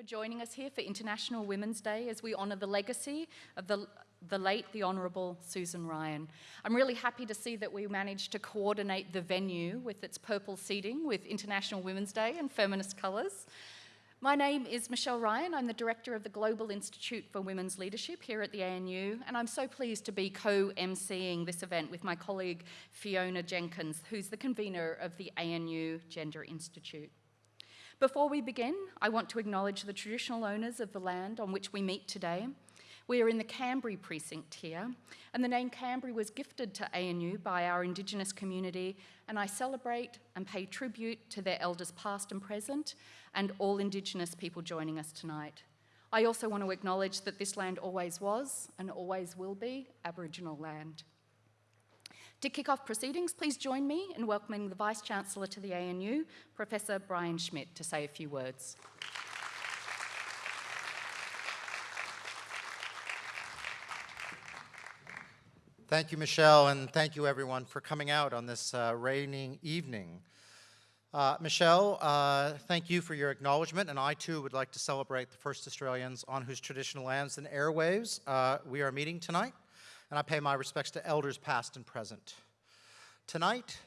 for joining us here for International Women's Day as we honour the legacy of the, the late, the Honourable Susan Ryan. I'm really happy to see that we managed to coordinate the venue with its purple seating with International Women's Day and feminist colours. My name is Michelle Ryan. I'm the Director of the Global Institute for Women's Leadership here at the ANU, and I'm so pleased to be co-emceeing this event with my colleague Fiona Jenkins, who's the convener of the ANU Gender Institute. Before we begin, I want to acknowledge the traditional owners of the land on which we meet today. We are in the Kambri precinct here, and the name Kambri was gifted to ANU by our Indigenous community, and I celebrate and pay tribute to their elders past and present, and all Indigenous people joining us tonight. I also want to acknowledge that this land always was and always will be Aboriginal land. To kick off proceedings, please join me in welcoming the Vice-Chancellor to the ANU, Professor Brian Schmidt, to say a few words. Thank you, Michelle, and thank you everyone for coming out on this uh, raining evening. Uh, Michelle, uh, thank you for your acknowledgement, and I too would like to celebrate the first Australians on whose traditional lands and airwaves uh, we are meeting tonight, and I pay my respects to elders past and present. Tonight,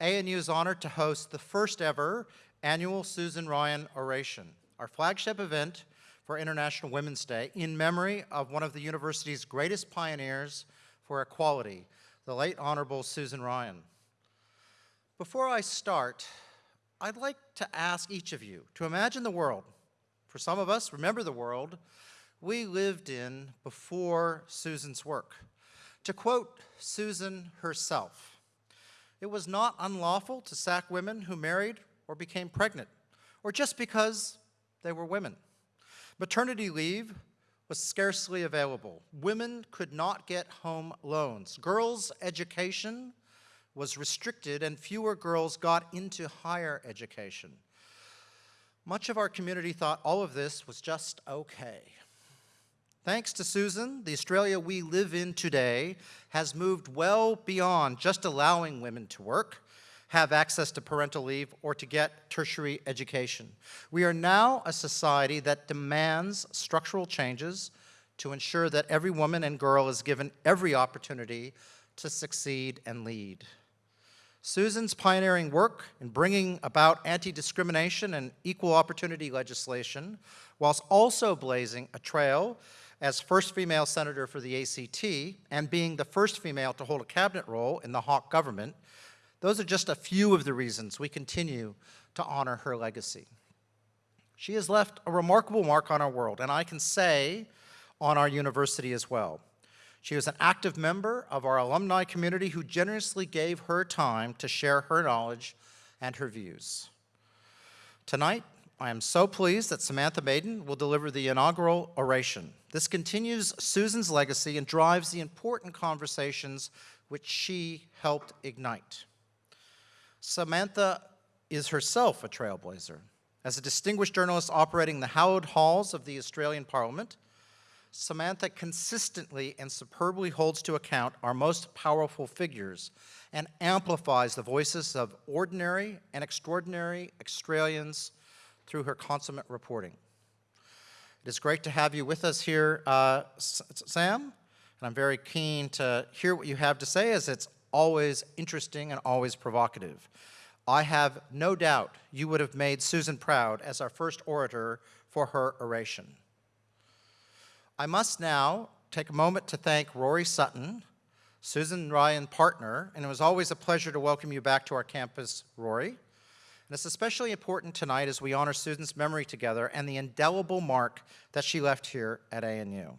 ANU is honored to host the first ever annual Susan Ryan Oration, our flagship event for International Women's Day in memory of one of the university's greatest pioneers for equality, the late Honorable Susan Ryan. Before I start, I'd like to ask each of you to imagine the world. For some of us, remember the world we lived in before Susan's work. To quote Susan herself, it was not unlawful to sack women who married or became pregnant, or just because they were women. Maternity leave was scarcely available. Women could not get home loans. Girls' education was restricted and fewer girls got into higher education. Much of our community thought all of this was just okay. Thanks to Susan, the Australia we live in today has moved well beyond just allowing women to work, have access to parental leave, or to get tertiary education. We are now a society that demands structural changes to ensure that every woman and girl is given every opportunity to succeed and lead. Susan's pioneering work in bringing about anti-discrimination and equal opportunity legislation, whilst also blazing a trail as first female senator for the ACT and being the first female to hold a cabinet role in the Hawke government, those are just a few of the reasons we continue to honor her legacy. She has left a remarkable mark on our world, and I can say on our university as well. She was an active member of our alumni community who generously gave her time to share her knowledge and her views. Tonight, I am so pleased that Samantha Maiden will deliver the inaugural oration. This continues Susan's legacy and drives the important conversations which she helped ignite. Samantha is herself a trailblazer. As a distinguished journalist operating the hallowed halls of the Australian Parliament, Samantha consistently and superbly holds to account our most powerful figures and amplifies the voices of ordinary and extraordinary Australians through her consummate reporting. It is great to have you with us here, uh, Sam, and I'm very keen to hear what you have to say as it's always interesting and always provocative. I have no doubt you would have made Susan proud as our first orator for her oration. I must now take a moment to thank Rory Sutton, Susan Ryan partner, and it was always a pleasure to welcome you back to our campus, Rory. And it's especially important tonight as we honor Susan's memory together and the indelible mark that she left here at ANU.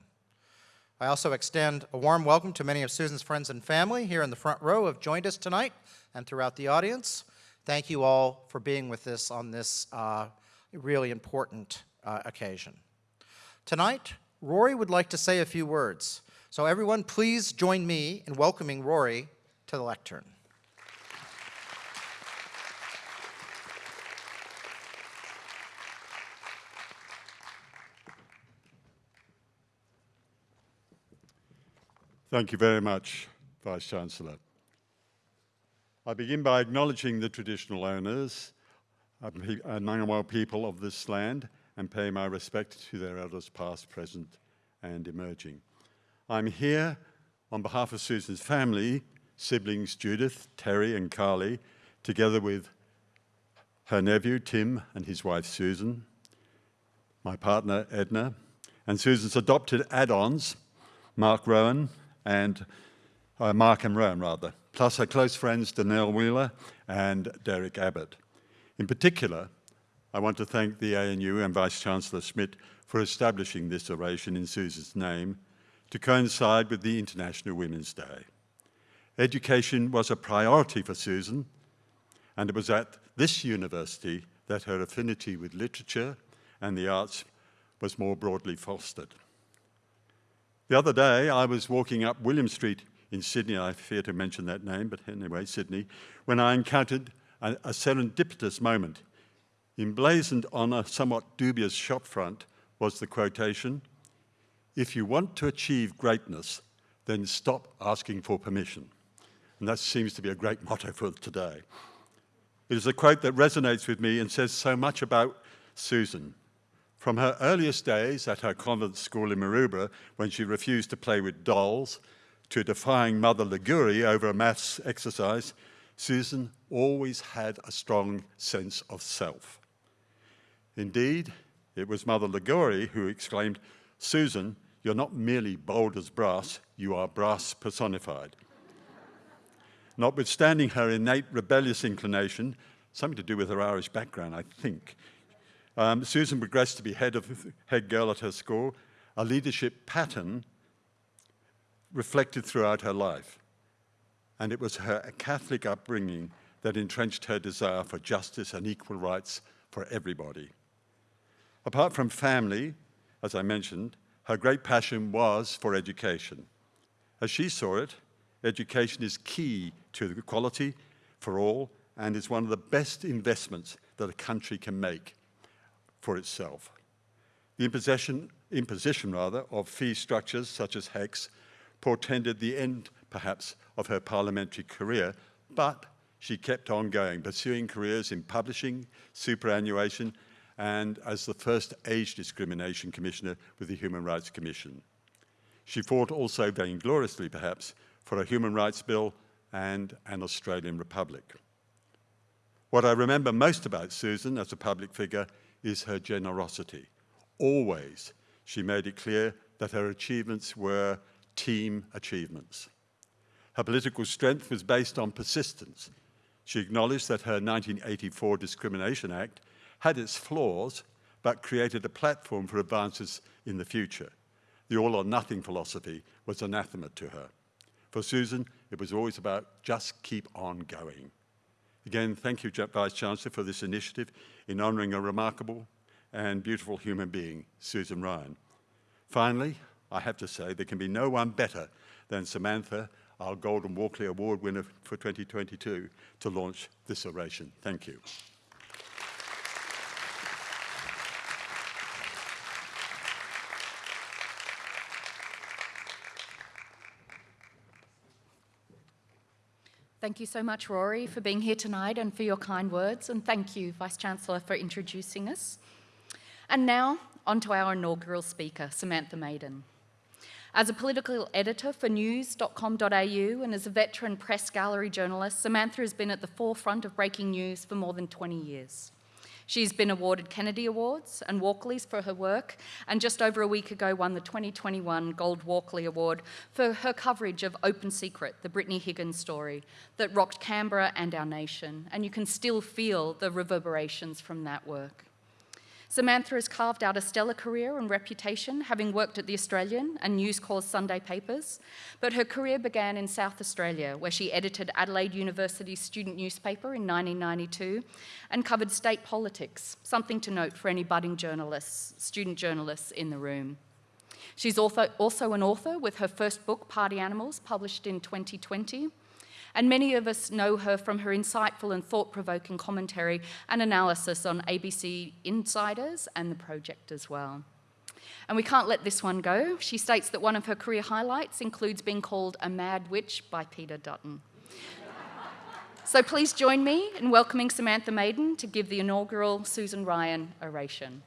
I also extend a warm welcome to many of Susan's friends and family here in the front row who have joined us tonight and throughout the audience. Thank you all for being with us on this uh, really important uh, occasion. Tonight, Rory would like to say a few words. So everyone, please join me in welcoming Rory to the lectern. Thank you very much, Vice-Chancellor. I begin by acknowledging the traditional owners uh, uh, and Ngunnawal people of this land and pay my respect to their elders past, present, and emerging. I'm here on behalf of Susan's family, siblings Judith, Terry, and Carly, together with her nephew Tim and his wife Susan, my partner Edna, and Susan's adopted add-ons, Mark Rowan and uh, Mark and Rowan rather, plus her close friends Danelle Wheeler and Derek Abbott. In particular, I want to thank the ANU and Vice-Chancellor Schmidt for establishing this oration in Susan's name to coincide with the International Women's Day. Education was a priority for Susan, and it was at this university that her affinity with literature and the arts was more broadly fostered. The other day, I was walking up William Street in Sydney, I fear to mention that name, but anyway, Sydney, when I encountered a, a serendipitous moment. Emblazoned on a somewhat dubious shopfront was the quotation, if you want to achieve greatness, then stop asking for permission. And that seems to be a great motto for today. It is a quote that resonates with me and says so much about Susan. From her earliest days at her convent school in Maroubra, when she refused to play with dolls, to defying Mother Liguri over a maths exercise, Susan always had a strong sense of self. Indeed, it was Mother Liguri who exclaimed, Susan, you're not merely bold as brass, you are brass personified. Notwithstanding her innate rebellious inclination, something to do with her Irish background, I think, um, Susan progressed to be head of head girl at her school, a leadership pattern reflected throughout her life. And it was her Catholic upbringing that entrenched her desire for justice and equal rights for everybody. Apart from family, as I mentioned, her great passion was for education. As she saw it, education is key to equality for all and is one of the best investments that a country can make for itself. The imposition, imposition rather, of fee structures such as HECS portended the end, perhaps, of her parliamentary career, but she kept on going, pursuing careers in publishing, superannuation, and as the first age discrimination commissioner with the Human Rights Commission. She fought also vaingloriously, perhaps, for a human rights bill and an Australian republic. What I remember most about Susan as a public figure is her generosity. Always she made it clear that her achievements were team achievements. Her political strength was based on persistence. She acknowledged that her 1984 Discrimination Act had its flaws, but created a platform for advances in the future. The all or nothing philosophy was anathema to her. For Susan, it was always about just keep on going. Again, thank you, Vice Chancellor, for this initiative in honouring a remarkable and beautiful human being, Susan Ryan. Finally, I have to say, there can be no one better than Samantha, our Golden Walkley Award winner for 2022, to launch this oration. Thank you. Thank you so much, Rory, for being here tonight and for your kind words. And thank you, Vice-Chancellor, for introducing us. And now, on to our inaugural speaker, Samantha Maiden. As a political editor for news.com.au and as a veteran press gallery journalist, Samantha has been at the forefront of breaking news for more than 20 years. She's been awarded Kennedy Awards and Walkleys for her work, and just over a week ago won the 2021 Gold Walkley Award for her coverage of Open Secret, the Brittany Higgins story that rocked Canberra and our nation, and you can still feel the reverberations from that work. Samantha has carved out a stellar career and reputation, having worked at the Australian and News Corps Sunday papers, but her career began in South Australia, where she edited Adelaide University's student newspaper in 1992 and covered state politics, something to note for any budding journalists, student journalists in the room. She's also, also an author with her first book, Party Animals, published in 2020, and many of us know her from her insightful and thought-provoking commentary and analysis on ABC Insiders and The Project as well. And we can't let this one go. She states that one of her career highlights includes being called a mad witch by Peter Dutton. so please join me in welcoming Samantha Maiden to give the inaugural Susan Ryan oration.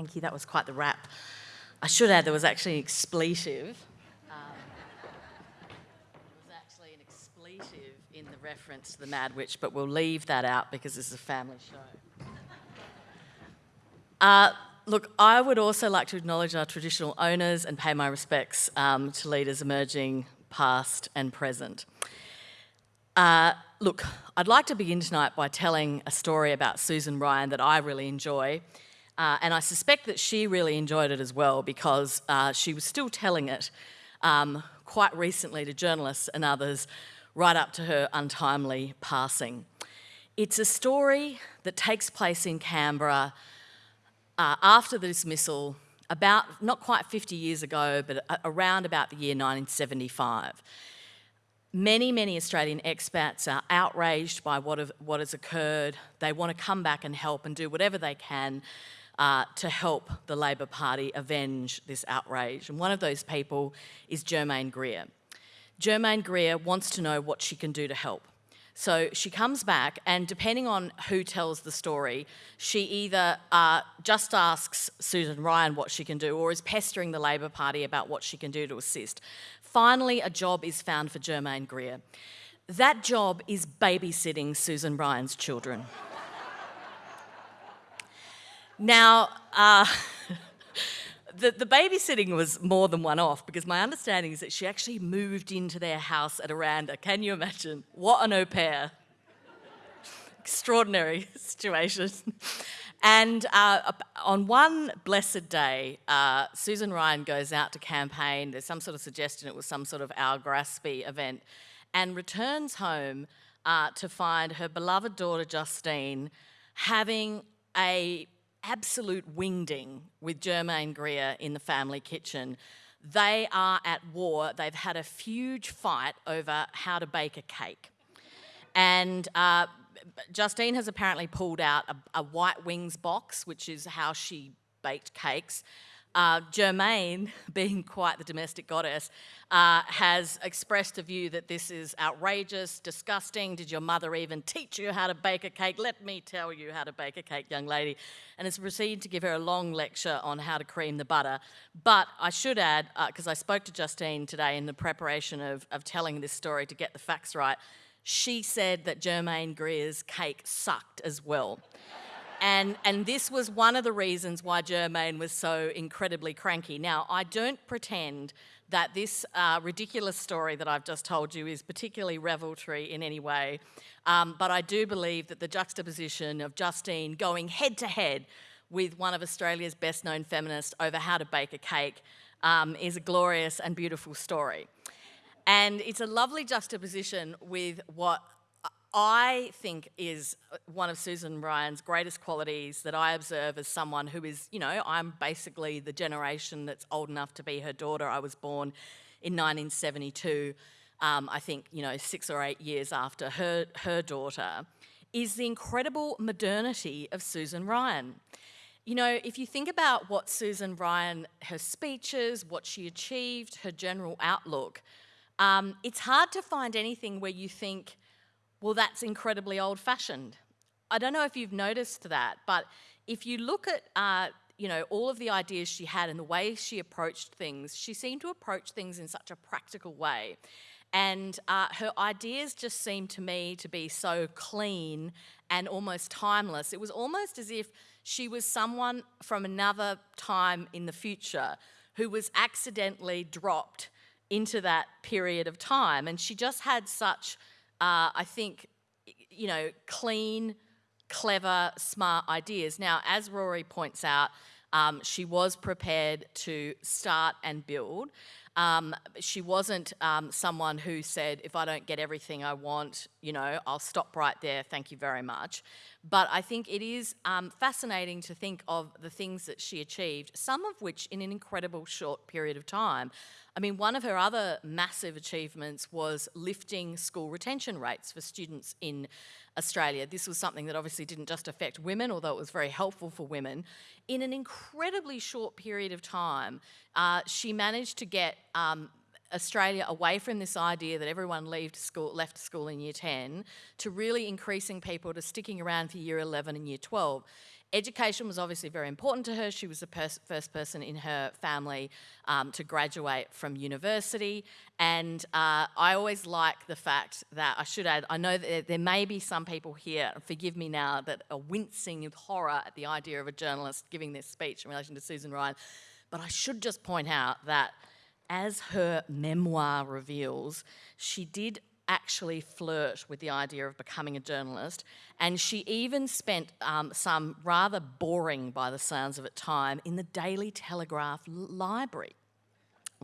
Thank you, that was quite the rap. I should add there was actually an expletive. Um, there was actually an expletive in the reference to the Mad Witch, but we'll leave that out because this is a family show. Uh, look, I would also like to acknowledge our traditional owners and pay my respects um, to leaders emerging past and present. Uh, look, I'd like to begin tonight by telling a story about Susan Ryan that I really enjoy. Uh, and I suspect that she really enjoyed it as well because uh, she was still telling it um, quite recently to journalists and others right up to her untimely passing. It's a story that takes place in Canberra uh, after the dismissal, about not quite 50 years ago, but around about the year 1975. Many, many Australian expats are outraged by what, have, what has occurred. They want to come back and help and do whatever they can uh, to help the Labor Party avenge this outrage. And one of those people is Germaine Greer. Germaine Greer wants to know what she can do to help. So she comes back, and depending on who tells the story, she either uh, just asks Susan Ryan what she can do or is pestering the Labor Party about what she can do to assist. Finally, a job is found for Germaine Greer. That job is babysitting Susan Ryan's children. Now, uh, the, the babysitting was more than one off because my understanding is that she actually moved into their house at Aranda. Can you imagine? What an au pair. Extraordinary situation. And uh, on one blessed day, uh, Susan Ryan goes out to campaign. There's some sort of suggestion it was some sort of Al Grassby event, and returns home uh, to find her beloved daughter Justine having a absolute wingding with Germaine Greer in the family kitchen. They are at war. They've had a huge fight over how to bake a cake. And uh, Justine has apparently pulled out a, a, white wings box, which is how she baked cakes. Uh, Germaine, being quite the domestic goddess, uh, has expressed a view that this is outrageous, disgusting. Did your mother even teach you how to bake a cake? Let me tell you how to bake a cake, young lady. And has proceeded to give her a long lecture on how to cream the butter. But I should add, because uh, I spoke to Justine today in the preparation of, of telling this story to get the facts right, she said that Germaine Greer's cake sucked as well. And, and this was one of the reasons why Germaine was so incredibly cranky. Now, I don't pretend that this uh, ridiculous story that I've just told you is particularly revelatory in any way, um, but I do believe that the juxtaposition of Justine going head to head with one of Australia's best known feminists over how to bake a cake um, is a glorious and beautiful story. And it's a lovely juxtaposition with what I think is one of Susan Ryan's greatest qualities that I observe as someone who is, you know, I'm basically the generation that's old enough to be her daughter. I was born in 1972, um, I think, you know, six or eight years after her, her daughter, is the incredible modernity of Susan Ryan. You know, if you think about what Susan Ryan, her speeches, what she achieved, her general outlook, um, it's hard to find anything where you think, well, that's incredibly old fashioned. I don't know if you've noticed that, but if you look at uh, you know, all of the ideas she had and the way she approached things, she seemed to approach things in such a practical way. And uh, her ideas just seemed to me to be so clean and almost timeless. It was almost as if she was someone from another time in the future who was accidentally dropped into that period of time. And she just had such uh, I think, you know, clean, clever, smart ideas. Now, as Rory points out, um, she was prepared to start and build. Um, she wasn't um, someone who said, if I don't get everything I want, you know, I'll stop right there, thank you very much. But I think it is um, fascinating to think of the things that she achieved, some of which in an incredible short period of time. I mean, one of her other massive achievements was lifting school retention rates for students in Australia. This was something that obviously didn't just affect women, although it was very helpful for women. In an incredibly short period of time, uh, she managed to get um, Australia away from this idea that everyone left school, left school in year 10 to really increasing people to sticking around for year 11 and year 12. Education was obviously very important to her. She was the pers- first person in her family um, to graduate from university. And uh, I always like the fact that I should add, I know that there, there may be some people here, forgive me now, that are wincing with horror at the idea of a journalist giving this speech in relation to Susan Ryan. But I should just point out that as her memoir reveals, she did actually flirt with the idea of becoming a journalist, and she even spent um, some rather boring, by the sounds of it, time in the Daily Telegraph library,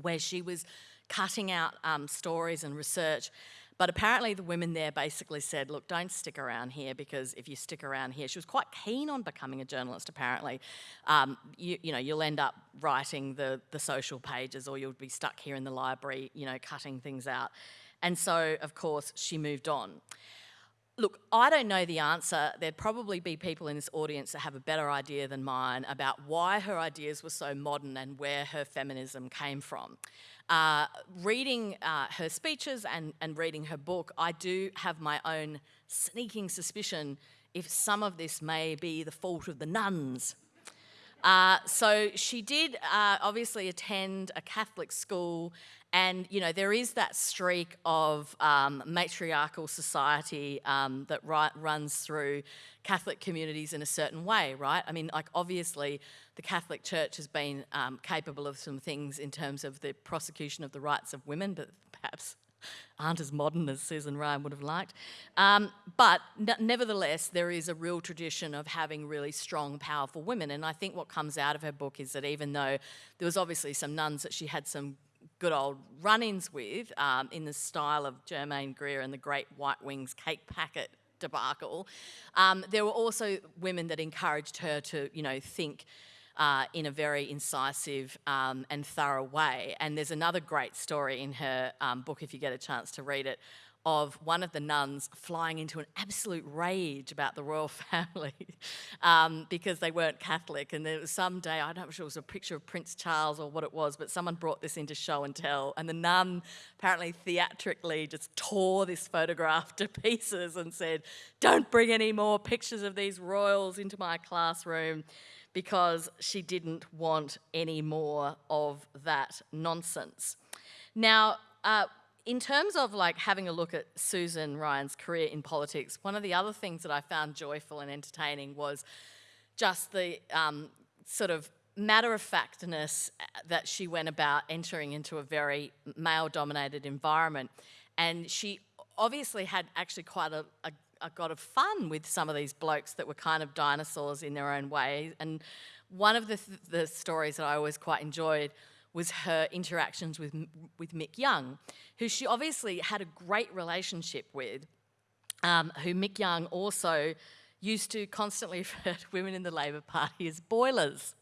where she was cutting out um, stories and research. But apparently, the women there basically said, Look, don't stick around here because if you stick around here, she was quite keen on becoming a journalist, apparently. Um, you, you know, you'll end up writing the, the social pages or you'll be stuck here in the library, you know, cutting things out. And so, of course, she moved on. Look, I don't know the answer. There'd probably be people in this audience that have a better idea than mine about why her ideas were so modern and where her feminism came from. Uh, reading uh, her speeches and, and reading her book, I do have my own sneaking suspicion if some of this may be the fault of the nuns. Uh, so she did uh, obviously attend a Catholic school, and you know there is that streak of um, matriarchal society um, that runs through Catholic communities in a certain way, right? I mean, like obviously the Catholic Church has been um, capable of some things in terms of the prosecution of the rights of women, but perhaps aren't as modern as Susan Ryan would have liked. Um, but nevertheless, there is a real tradition of having really strong, powerful women. And I think what comes out of her book is that even though there was obviously some nuns that she had some good old run ins with um, in the style of Germaine Greer and the Great White Wings cake packet debacle, um, there were also women that encouraged her to, you know, think uh, in a very incisive um, and thorough way. And there's another great story in her um, book, if you get a chance to read it, of one of the nuns flying into an absolute rage about the royal family um, because they weren't Catholic. And there was some day, I'm not sure it was a picture of Prince Charles or what it was, but someone brought this into show and tell. And the nun apparently theatrically just tore this photograph to pieces and said, Don't bring any more pictures of these royals into my classroom because she didn't want any more of that nonsense. Now, uh, in terms of like having a look at Susan Ryan's career in politics, one of the other things that I found joyful and entertaining was just the um, sort of matter of factness that she went about entering into a very male dominated environment. And she obviously had actually quite a got of fun with some of these blokes that were kind of dinosaurs in their own way. And one of the, th- the stories that I always quite enjoyed was her interactions with, with Mick Young, who she obviously had a great relationship with, um, who Mick Young also used to constantly refer to women in the Labor Party as boilers.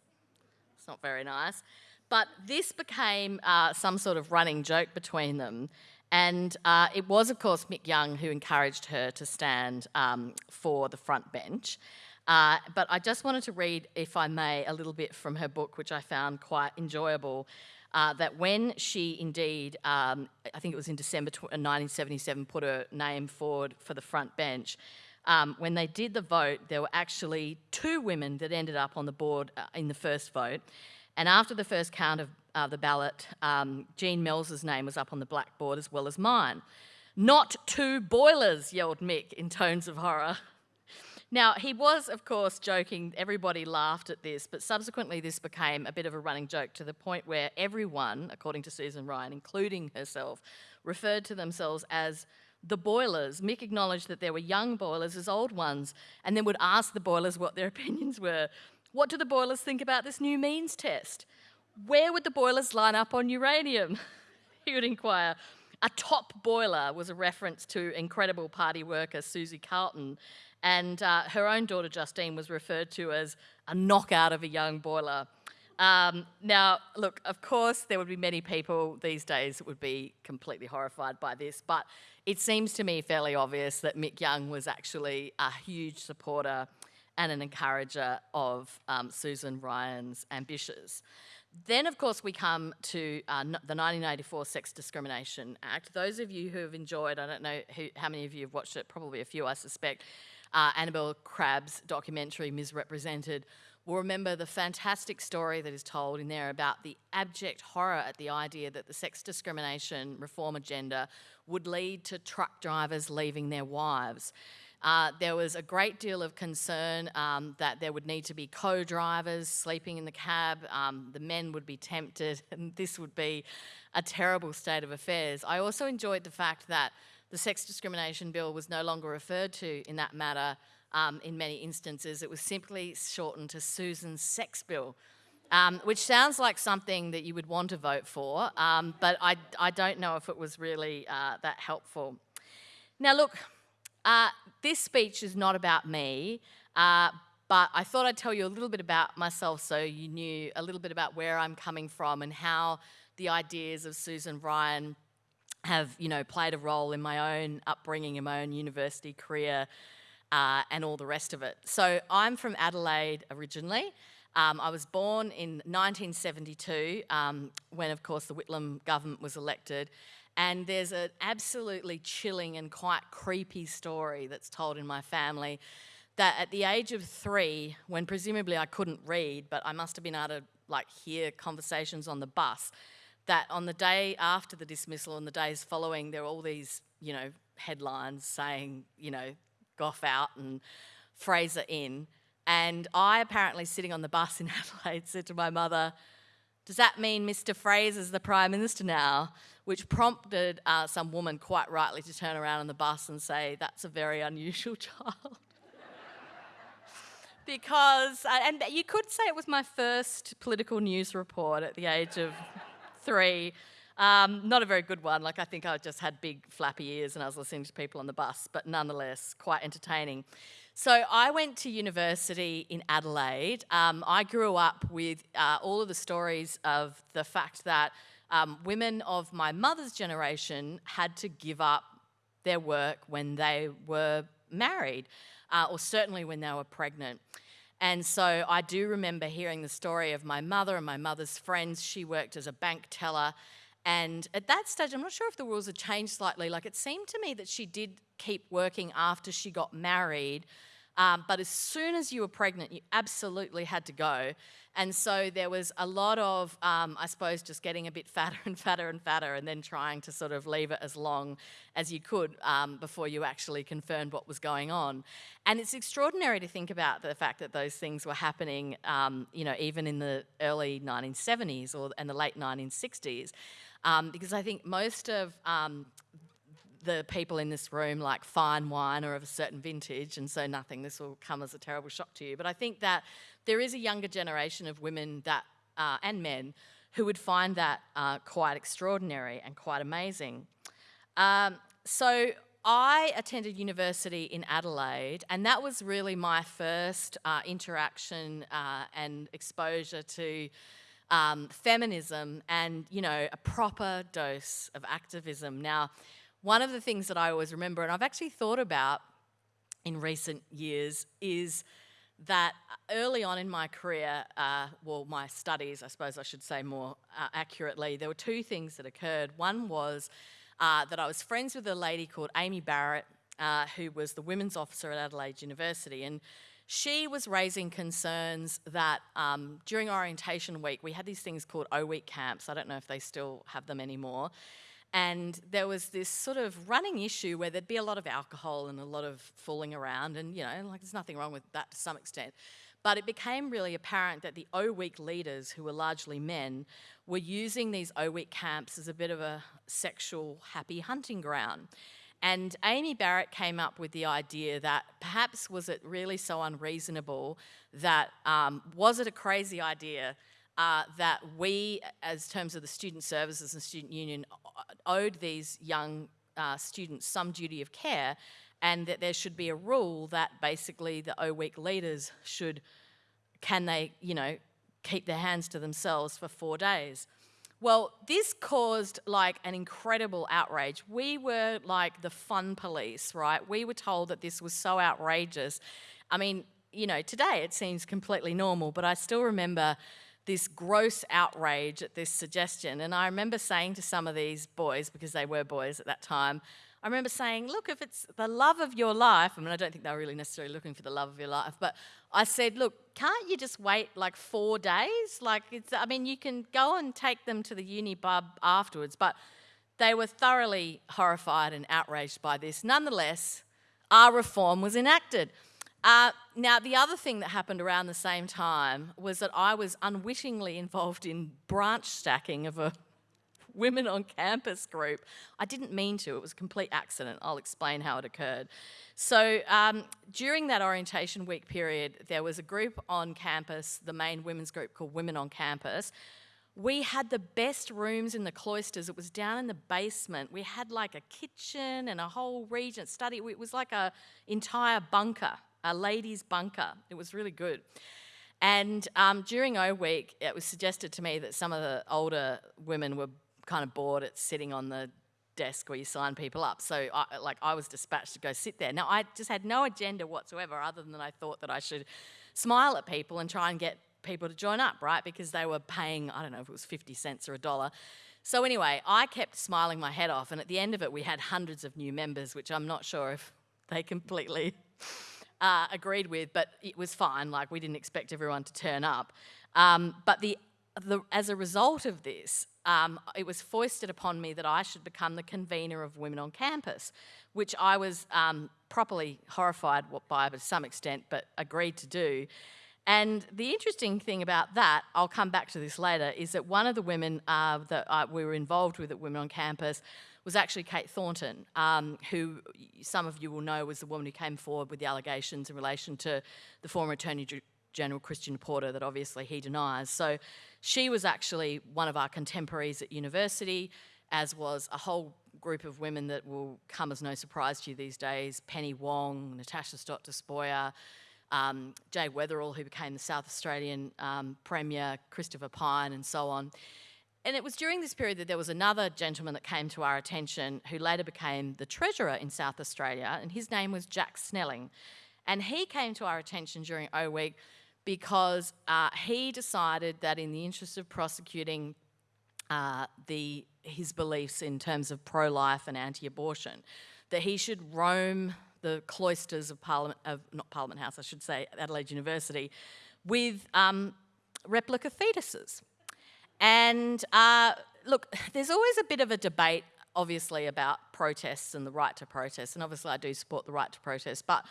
It's not very nice. But this became uh, some sort of running joke between them. And uh, it was, of course, Mick Young who encouraged her to stand um, for the front bench. Uh, but I just wanted to read, if I may, a little bit from her book, which I found quite enjoyable. Uh, that when she indeed, um, I think it was in December 1977, put her name forward for the front bench, um, when they did the vote, there were actually two women that ended up on the board uh, in the first vote. And after the first count of uh, the ballot, um, Jean Melzer's name was up on the blackboard as well as mine. Not two boilers, yelled Mick in tones of horror. Now, he was, of course, joking. Everybody laughed at this, but subsequently, this became a bit of a running joke to the point where everyone, according to Susan Ryan, including herself, referred to themselves as the boilers. Mick acknowledged that there were young boilers as old ones, and then would ask the boilers what their opinions were. What do the boilers think about this new means test? Where would the boilers line up on uranium? he would inquire. A top boiler was a reference to incredible party worker Susie Carlton, and uh, her own daughter Justine was referred to as a knockout of a young boiler. Um, now, look, of course, there would be many people these days that would be completely horrified by this, but it seems to me fairly obvious that Mick Young was actually a huge supporter and an encourager of um, Susan Ryan's ambitions. Then, of course, we come to uh, the 1984 Sex Discrimination Act. Those of you who have enjoyed, I don't know who, how many of you have watched it, probably a few, I suspect. Uh, Annabel Crabb's documentary, Ms Represented, will remember the fantastic story that is told in there about the abject horror at the idea that the sex discrimination reform agenda would lead to truck drivers leaving their wives. Uh, there was a great deal of concern um, that there would need to be co drivers sleeping in the cab. Um, the men would be tempted, and this would be a terrible state of affairs. I also enjoyed the fact that the sex discrimination bill was no longer referred to in that matter um, in many instances. It was simply shortened to Susan's sex bill. Um, which sounds like something that you would want to vote for, um, but I, I don't know if it was really uh, that helpful. Now, look, uh, this speech is not about me, uh, but I thought I'd tell you a little bit about myself so you knew a little bit about where I'm coming from and how the ideas of Susan Ryan have, you know, played a role in my own upbringing, in my own university career, uh, and all the rest of it. So I'm from Adelaide originally. Um, I was born in 1972 um, when, of course, the Whitlam government was elected. And there's an absolutely chilling and quite creepy story that's told in my family that at the age of three, when presumably I couldn't read, but I must have been able to like hear conversations on the bus, that on the day after the dismissal and the days following, there were all these, you know, headlines saying, you know, Gough out and Fraser in. And I apparently sitting on the bus in Adelaide said to my mother, does that mean Mr Fraser's the Prime Minister now? Which prompted uh, some woman quite rightly to turn around on the bus and say, that's a very unusual child. because, uh, and you could say it was my first political news report at the age of three. Um, not a very good one. Like, I think I just had big flappy ears and I was listening to people on the bus, but nonetheless, quite entertaining. So, I went to university in Adelaide. Um, I grew up with uh, all of the stories of the fact that um, women of my mother's generation had to give up their work when they were married, uh, or certainly when they were pregnant. And so I do remember hearing the story of my mother and my mother's friends. She worked as a bank teller and at that stage, I'm not sure if the rules had changed slightly. Like it seemed to me that she did keep working after she got married. Um, but as soon as you were pregnant, you absolutely had to go. And so there was a lot of, um, I suppose, just getting a bit fatter and fatter and fatter, and then trying to sort of leave it as long as you could um, before you actually confirmed what was going on. And it's extraordinary to think about the fact that those things were happening, um, you know, even in the early 1970s or and the late 1960s um, because I think most of um, the people in this room like fine wine or of a certain vintage, and so nothing, this will come as a terrible shock to you. But I think that there is a younger generation of women that, uh, and men who would find that uh, quite extraordinary and quite amazing. Um, so I attended university in Adelaide, and that was really my first uh, interaction uh, and exposure to um, feminism and, you know, a proper dose of activism. Now, one of the things that I always remember, and I've actually thought about in recent years, is that early on in my career, uh, well, my studies, I suppose I should say more uh, accurately, there were two things that occurred. One was uh, that I was friends with a lady called Amy Barrett, uh, who was the women's officer at Adelaide University. And she was raising concerns that um, during orientation week, we had these things called O Week camps. I don't know if they still have them anymore. And there was this sort of running issue where there'd be a lot of alcohol and a lot of fooling around, and you know, like there's nothing wrong with that to some extent. But it became really apparent that the O Week leaders, who were largely men, were using these O Week camps as a bit of a sexual happy hunting ground. And Amy Barrett came up with the idea that perhaps was it really so unreasonable that um, was it a crazy idea uh, that we, as terms of the student services and student union, owed these young uh, students some duty of care, and that there should be a rule that basically the O Week leaders should, can they, you know, keep their hands to themselves for four days. Well, this caused like an incredible outrage. We were like the fun police, right? We were told that this was so outrageous. I mean, you know, today it seems completely normal, but I still remember this gross outrage at this suggestion. And I remember saying to some of these boys, because they were boys at that time, I remember saying, look, if it's the love of your life, I mean, I don't think they were really necessarily looking for the love of your life, but I said, look, can't you just wait like four days? Like, it's, I mean, you can go and take them to the uni bub afterwards, but they were thoroughly horrified and outraged by this. Nonetheless, our reform was enacted. Uh, now, the other thing that happened around the same time was that I was unwittingly involved in branch stacking of a women on campus group. I didn't mean to, it was a complete accident. I'll explain how it occurred. So, um, during that orientation week period, there was a group on campus, the main women's group called Women on Campus. We had the best rooms in the cloisters. It was down in the basement. We had like a kitchen and a whole regent study. It was like a entire bunker, a ladies' bunker. It was really good. And um, during O Week, it was suggested to me that some of the older women were kind of bored at sitting on the desk where you sign people up. So, I, like, I was dispatched to go sit there. Now, I just had no agenda whatsoever, other than I thought that I should smile at people and try and get people to join up, right? Because they were paying, I don't know if it was 50 cents or a dollar. So, anyway, I kept smiling my head off, and at the end of it, we had hundreds of new members, which I'm not sure if they completely uh, agreed with, but it was fine. Like, we didn't expect everyone to turn up. Um, but the, the, as a result of this, um, it was foisted upon me that I should become the convener of Women on Campus, which I was um, properly horrified by to some extent, but agreed to do. And the interesting thing about that, I'll come back to this later, is that one of the women uh, that uh, we were involved with at Women on Campus was actually Kate Thornton, um, who some of you will know was the woman who came forward with the allegations in relation to the former Attorney General Christian Porter that obviously he denies. So she was actually one of our contemporaries at university, as was a whole group of women that will come as no surprise to you these days Penny Wong, Natasha Stott Despoja, um, Jay Weatherill, who became the South Australian um, Premier, Christopher Pyne, and so on. And it was during this period that there was another gentleman that came to our attention who later became the Treasurer in South Australia, and his name was Jack Snelling. And he came to our attention during O Week because uh, he decided that in the interest of prosecuting uh, the, his beliefs in terms of pro-life and anti-abortion, that he should roam the cloisters of Parliament, of, not Parliament House, I should say, Adelaide University, with um, replica fetuses. And uh, look, there's always a bit of a debate, obviously, about protests and the right to protest, and obviously I do support the right to protest, but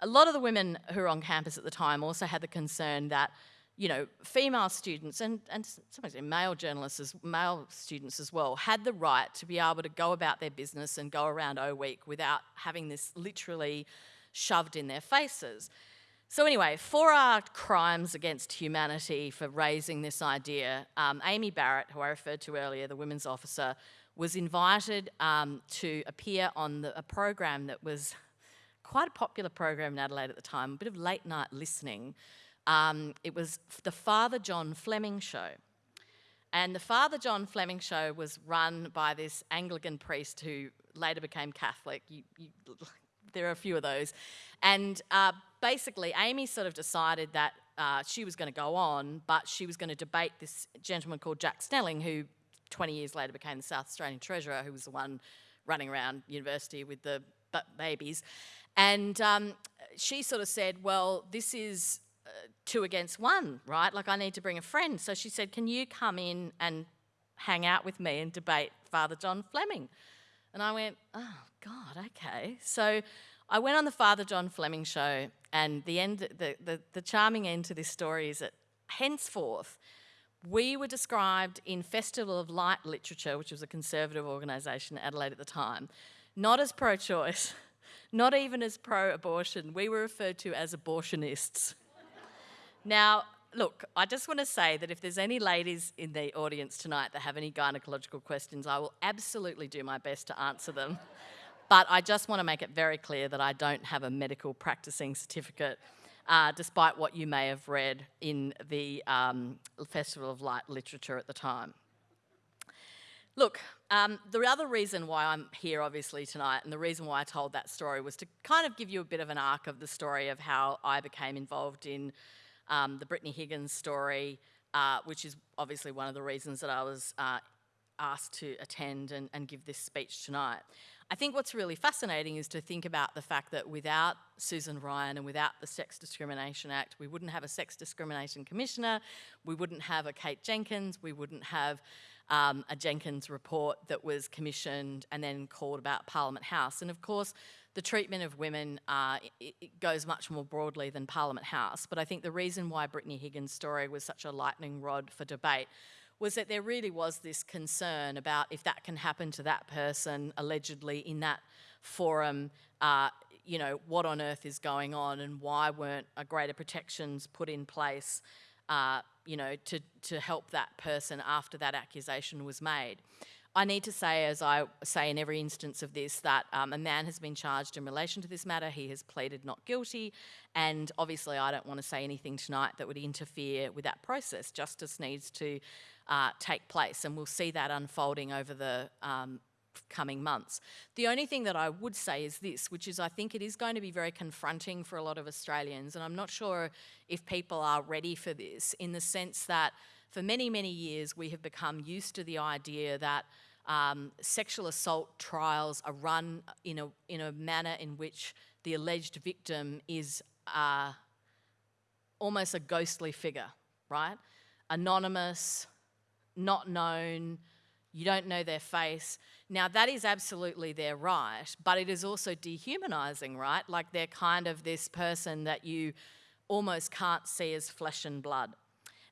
a lot of the women who were on campus at the time also had the concern that, you know, female students and, and sometimes male journalists, as, male students as well, had the right to be able to go about their business and go around O Week without having this literally shoved in their faces. So anyway, for our crimes against humanity for raising this idea, um, Amy Barrett, who I referred to earlier, the women's officer, was invited um, to appear on the, a program that was quite a popular program in Adelaide at the time, a bit of late night listening. Um, it was the Father John Fleming Show. And the Father John Fleming Show was run by this Anglican priest who later became Catholic. You, you, there are a few of those. And uh, basically, Amy sort of decided that uh, she was going to go on, but she was going to debate this gentleman called Jack Snelling, who 20 years later became the South Australian Treasurer, who was the one running around university with the babies. And um, she sort of said, Well, this is uh, two against one, right? Like, I need to bring a friend. So she said, Can you come in and hang out with me and debate Father John Fleming? And I went, Oh, God, okay. So I went on the Father John Fleming show, and the, end, the, the, the charming end to this story is that henceforth, we were described in Festival of Light Literature, which was a conservative organisation in Adelaide at the time, not as pro choice, not even as pro abortion. We were referred to as abortionists. now, look, I just want to say that if there's any ladies in the audience tonight that have any gynecological questions, I will absolutely do my best to answer them. But I just want to make it very clear that I don't have a medical practicing certificate, uh, despite what you may have read in the um, Festival of Light literature at the time. Look, um, the other reason why I'm here, obviously, tonight, and the reason why I told that story was to kind of give you a bit of an arc of the story of how I became involved in um, the Brittany Higgins story, uh, which is obviously one of the reasons that I was uh, asked to attend and, and give this speech tonight. I think what's really fascinating is to think about the fact that without Susan Ryan and without the Sex Discrimination Act, we wouldn't have a Sex Discrimination Commissioner, we wouldn't have a Kate Jenkins, we wouldn't have um, a Jenkins report that was commissioned and then called about Parliament House. And of course, the treatment of women uh, goes much more broadly than Parliament House. But I think the reason why Brittany Higgins' story was such a lightning rod for debate was that there really was this concern about if that can happen to that person allegedly in that forum, uh, you know, what on earth is going on and why weren't a greater protections put in place, uh, you know, to, to help that person after that accusation was made. I need to say, as I say in every instance of this, that um, a man has been charged in relation to this matter. He has pleaded not guilty. And obviously, I don't want to say anything tonight that would interfere with that process. Justice needs to uh, take place, and we'll see that unfolding over the um, coming months. The only thing that I would say is this, which is I think it is going to be very confronting for a lot of Australians, and I'm not sure if people are ready for this in the sense that for many, many years we have become used to the idea that um, sexual assault trials are run in a, in a manner in which the alleged victim is uh, almost a ghostly figure, right? Anonymous, not known, you don't know their face. Now, that is absolutely their right, but it is also dehumanizing, right? Like they're kind of this person that you almost can't see as flesh and blood.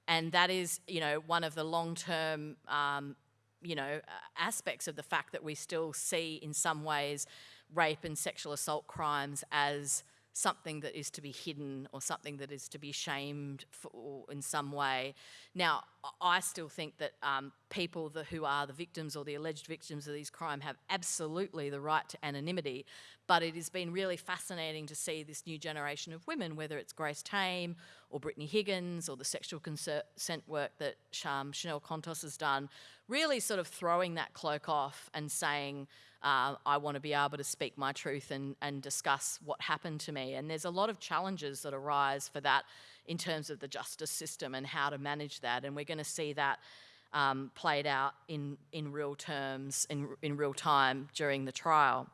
And that is, you know, one of the long term um, you know, aspects of the fact that we still see in some ways rape and sexual assault crimes as something that is to be hidden or something that is to be shamed for in some way. Now, I still think that um, people who are the victims or the alleged victims of these crimes have absolutely the right to anonymity, but it has been really fascinating to see this new generation of women, whether it's Grace Tame or Brittany Higgins or the sexual consent work that um, Chanel Contos has done, really sort of throwing that cloak off and saying, uh, I want to be able to speak my truth and, and discuss what happened to me. And there's a lot of challenges that arise for that in terms of the justice system and how to manage that. And we're going to see that um, played out in, in real terms, in, in real time during the trial.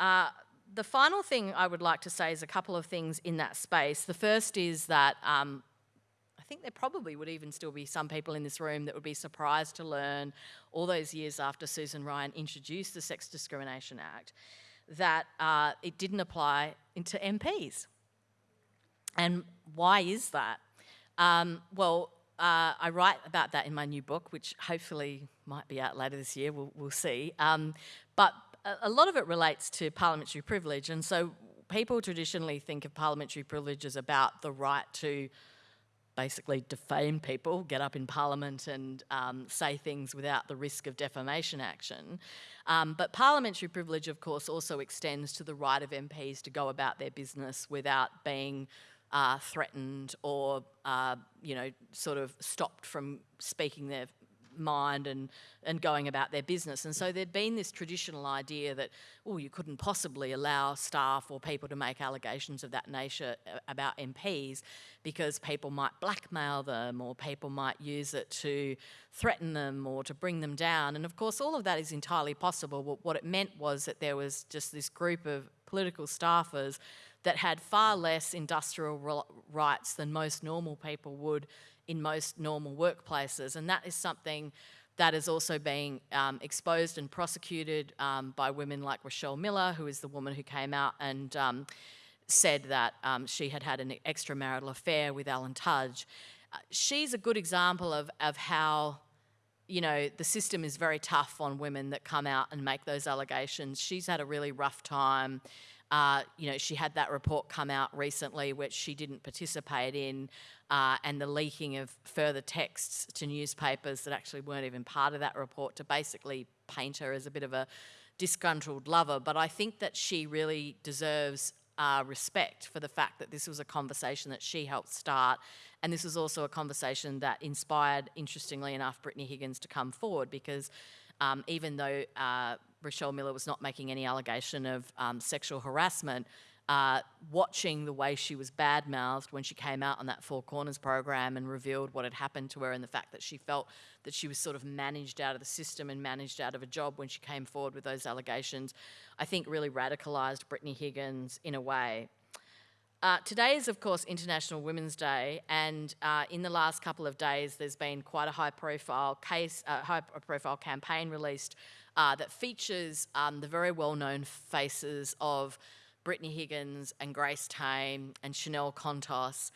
Uh, the final thing I would like to say is a couple of things in that space. The first is that um, I think there probably would even still be some people in this room that would be surprised to learn all those years after Susan Ryan introduced the Sex Discrimination Act that uh, it didn't apply to MPs. And why is that? Um, well, uh, I write about that in my new book, which hopefully might be out later this year, we'll, we'll see. Um, but a, a lot of it relates to parliamentary privilege. And so people traditionally think of parliamentary privilege as about the right to basically defame people, get up in Parliament and um, say things without the risk of defamation action. Um, but parliamentary privilege, of course, also extends to the right of MPs to go about their business without being uh, threatened or, uh, you know, sort of stopped from speaking their mind and, and going about their business. And so there'd been this traditional idea that, oh, you couldn't possibly allow staff or people to make allegations of that nature uh, about MPs because people might blackmail them or people might use it to threaten them or to bring them down. And of course, all of that is entirely possible. What it meant was that there was just this group of political staffers that had far less industrial rights than most normal people would in most normal workplaces. And that is something that is also being um, exposed and prosecuted um, by women like Rachelle Miller, who is the woman who came out and um, said that um, she had had an extramarital affair with Alan Tudge. Uh, she's a good example of, of how you know, the system is very tough on women that come out and make those allegations. She's had a really rough time. Uh, you know, she had that report come out recently, which she didn't participate in, uh, and the leaking of further texts to newspapers that actually weren't even part of that report to basically paint her as a bit of a disgruntled lover. But I think that she really deserves uh, respect for the fact that this was a conversation that she helped start. And this was also a conversation that inspired, interestingly enough, Brittany Higgins to come forward because um, even though uh, Rachelle Miller was not making any allegation of um, sexual harassment, uh, watching the way she was bad-mouthed when she came out on that Four Corners program and revealed what had happened to her and the fact that she felt that she was sort of managed out of the system and managed out of a job when she came forward with those allegations, I think really radicalised Brittany Higgins in a way. Uh, today is, of course, International Women's Day, and uh, in the last couple of days, there's been quite a high-profile case, uh, high-profile campaign released uh, that features um, the very well-known faces of Brittany Higgins and Grace Tame and Chanel Contos.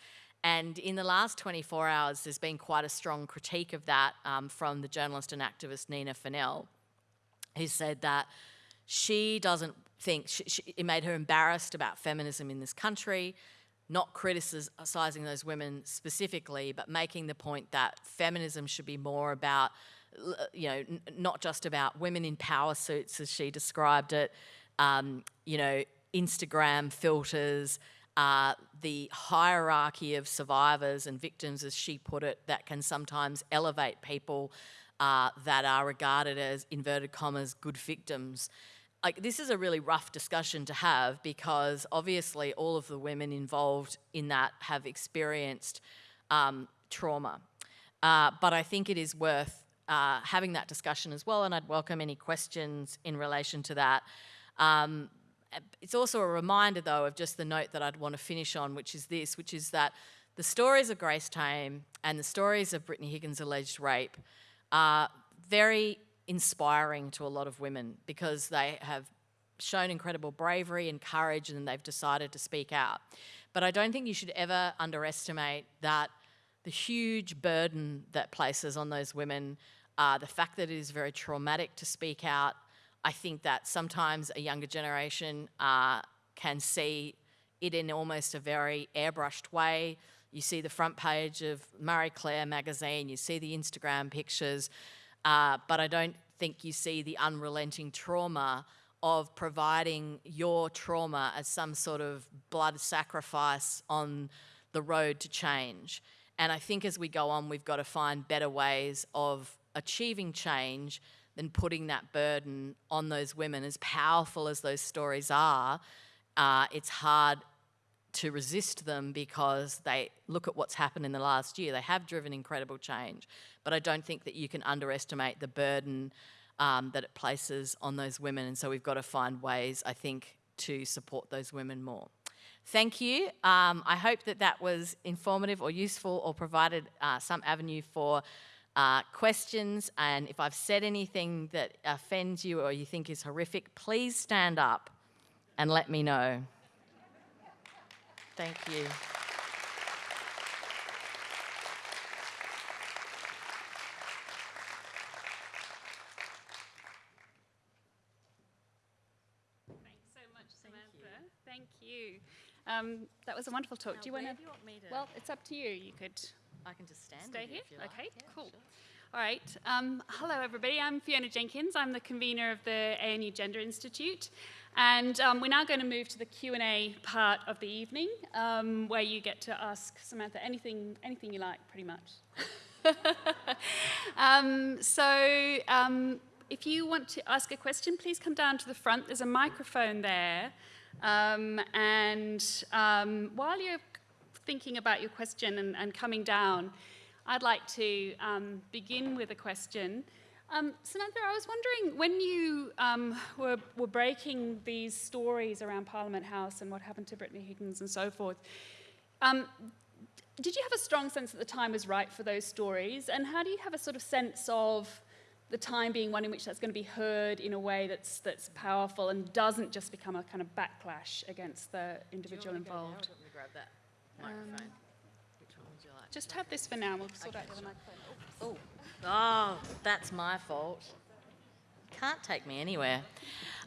And in the last 24 hours, there's been quite a strong critique of that um, from the journalist and activist Nina Funnell, who said that she doesn't think she, she, it made her embarrassed about feminism in this country, not criticizing those women specifically, but making the point that feminism should be more about, you know, not just about women in power suits as she described it, um, you know, Instagram filters, uh, the hierarchy of survivors and victims, as she put it, that can sometimes elevate people uh, that are regarded as inverted commas good victims like this is a really rough discussion to have because obviously all of the women involved in that have experienced um, trauma. Uh, but I think it is worth uh, having that discussion as well, and I'd welcome any questions in relation to that. Um, it's also a reminder, though, of just the note that I'd want to finish on, which is this, which is that the stories of Grace Tame and the stories of Brittany Higgins' alleged rape are very inspiring to a lot of women because they have shown incredible bravery and courage and they've decided to speak out. But I don't think you should ever underestimate that the huge burden that places on those women, uh, the fact that it is very traumatic to speak out. I think that sometimes a younger generation uh, can see it in almost a very airbrushed way. You see the front page of Marie Claire magazine, you see the Instagram pictures, uh, but I don't think you see the unrelenting trauma of providing your trauma as some sort of blood sacrifice on the road to change. And I think as we go on, we've got to find better ways of achieving change than putting that burden on those women. As powerful as those stories are, uh, it's hard to resist them because they look at what's happened in the last year. They have driven incredible change, but I don't think that you can underestimate the burden um, that it places on those women. And so we've got to find ways, I think, to support those women more. Thank you. Um, I hope that that was informative or useful or provided uh, some avenue for uh, questions. And if I've said anything that offends you or you think is horrific, please stand up and let me know. Thank you. Thanks so much, Samantha. Thank you. Um, that was a wonderful talk. do you want to? want me to? Well, it's up to you. You could I can just stand stay here. if you like. Okay, Yeah, cool. sure. All right. Um, hello, everybody. I'm Fiona Jenkins. I'm the convener of the ANU Gender Institute, and um, we're now going to move to the Q and A part of the evening, um, where you get to ask Samantha anything, anything you like, pretty much. um, so, um, if you want to ask a question, please come down to the front. There's a microphone there, um, and while you're thinking about your question and, and coming down. I'd like to um, begin with a question. Um, Samantha, I was wondering when you um, were, were breaking these stories around Parliament House and what happened to Brittany Higgins and so forth, um, did you have a strong sense that the time was right for those stories? And how do you have a sort of sense of the time being one in which that's going to be heard in a way that's, that's powerful and doesn't just become a kind of backlash against the individual involved? Do Just have this for now. We'll sort out the microphone. Oh, oh, that's my fault. Can't take me anywhere.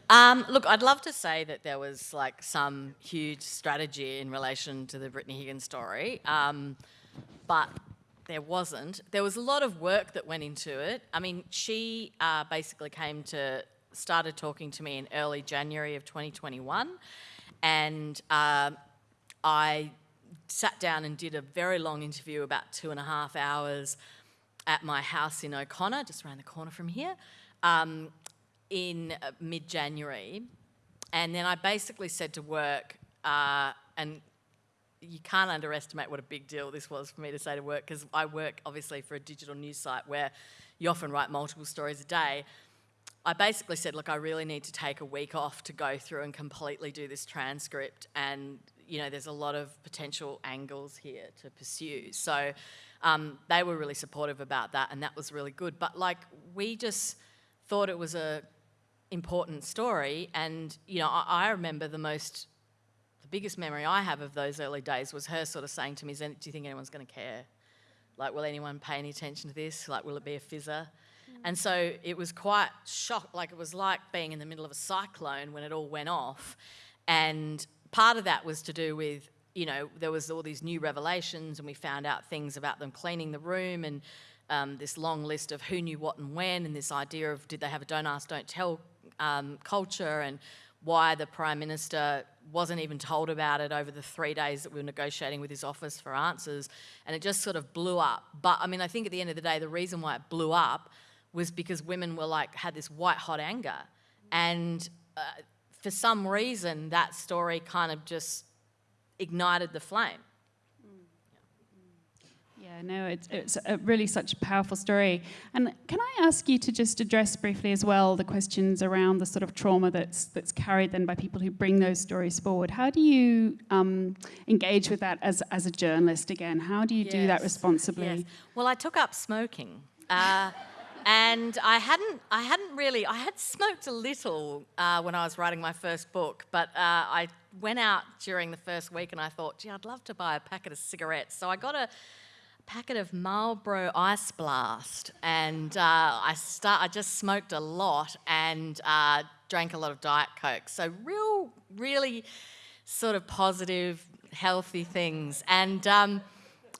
Um, look, I'd love to say that there was like some huge strategy in relation to the Brittany Higgins story, um, but there wasn't. There was a lot of work that went into it. I mean, she uh, basically came to, started talking to me in early January of 2021, and um I sat down and did a very long interview, about two and a half hours, at my house in O'Connor, just around the corner from here, um, in uh, mid January. And then I basically said to work, uh, and you can't underestimate what a big deal this was for me to say to work because I work obviously for a digital news site where you often write multiple stories a day. I basically said, look, I really need to take a week off to go through and completely do this transcript. And, you know, there's a lot of potential angles here to pursue. So um, they were really supportive about that, and that was really good. But, like, we just thought it was a important story. And, you know, I, I remember the most the biggest memory I have of those early days was her sort of saying to me, do you think anyone's going to care? Like, will anyone pay any attention to this? Like, will it be a fizzer? Mm. And so it was quite shocked, like it was like being in the middle of a cyclone when it all went off. And part of that was to do with, you know, there was all these new revelations and we found out things about them cleaning the room and um, this long list of who knew what and when and this idea of did they have a don't ask, don't tell um, culture and why the Prime Minister wasn't even told about it over the three days that we were negotiating with his office for answers. And it just sort of blew up. But I mean, I think at the end of the day, the reason why it blew up was because women were like, had this white hot anger. And uh, for some reason, that story kind of just ignited the flame. Yeah, no, it's, it's a really such a powerful story. And can I ask you to just address briefly as well the questions around the sort of trauma that's that's carried then by people who bring those stories forward? How do you um, engage with that as, as a journalist again? How do you yes. do that responsibly? Yes. Well, I took up smoking. Uh, and I hadn't, I hadn't really, I had smoked a little uh, when I was writing my first book, but uh, I went out during the first week and I thought, gee, I'd love to buy a packet of cigarettes. So I got a packet of Marlboro Ice Blast, and uh, I start. I just smoked a lot and uh, drank a lot of Diet Coke. So real, really, sort of positive, healthy things. And um,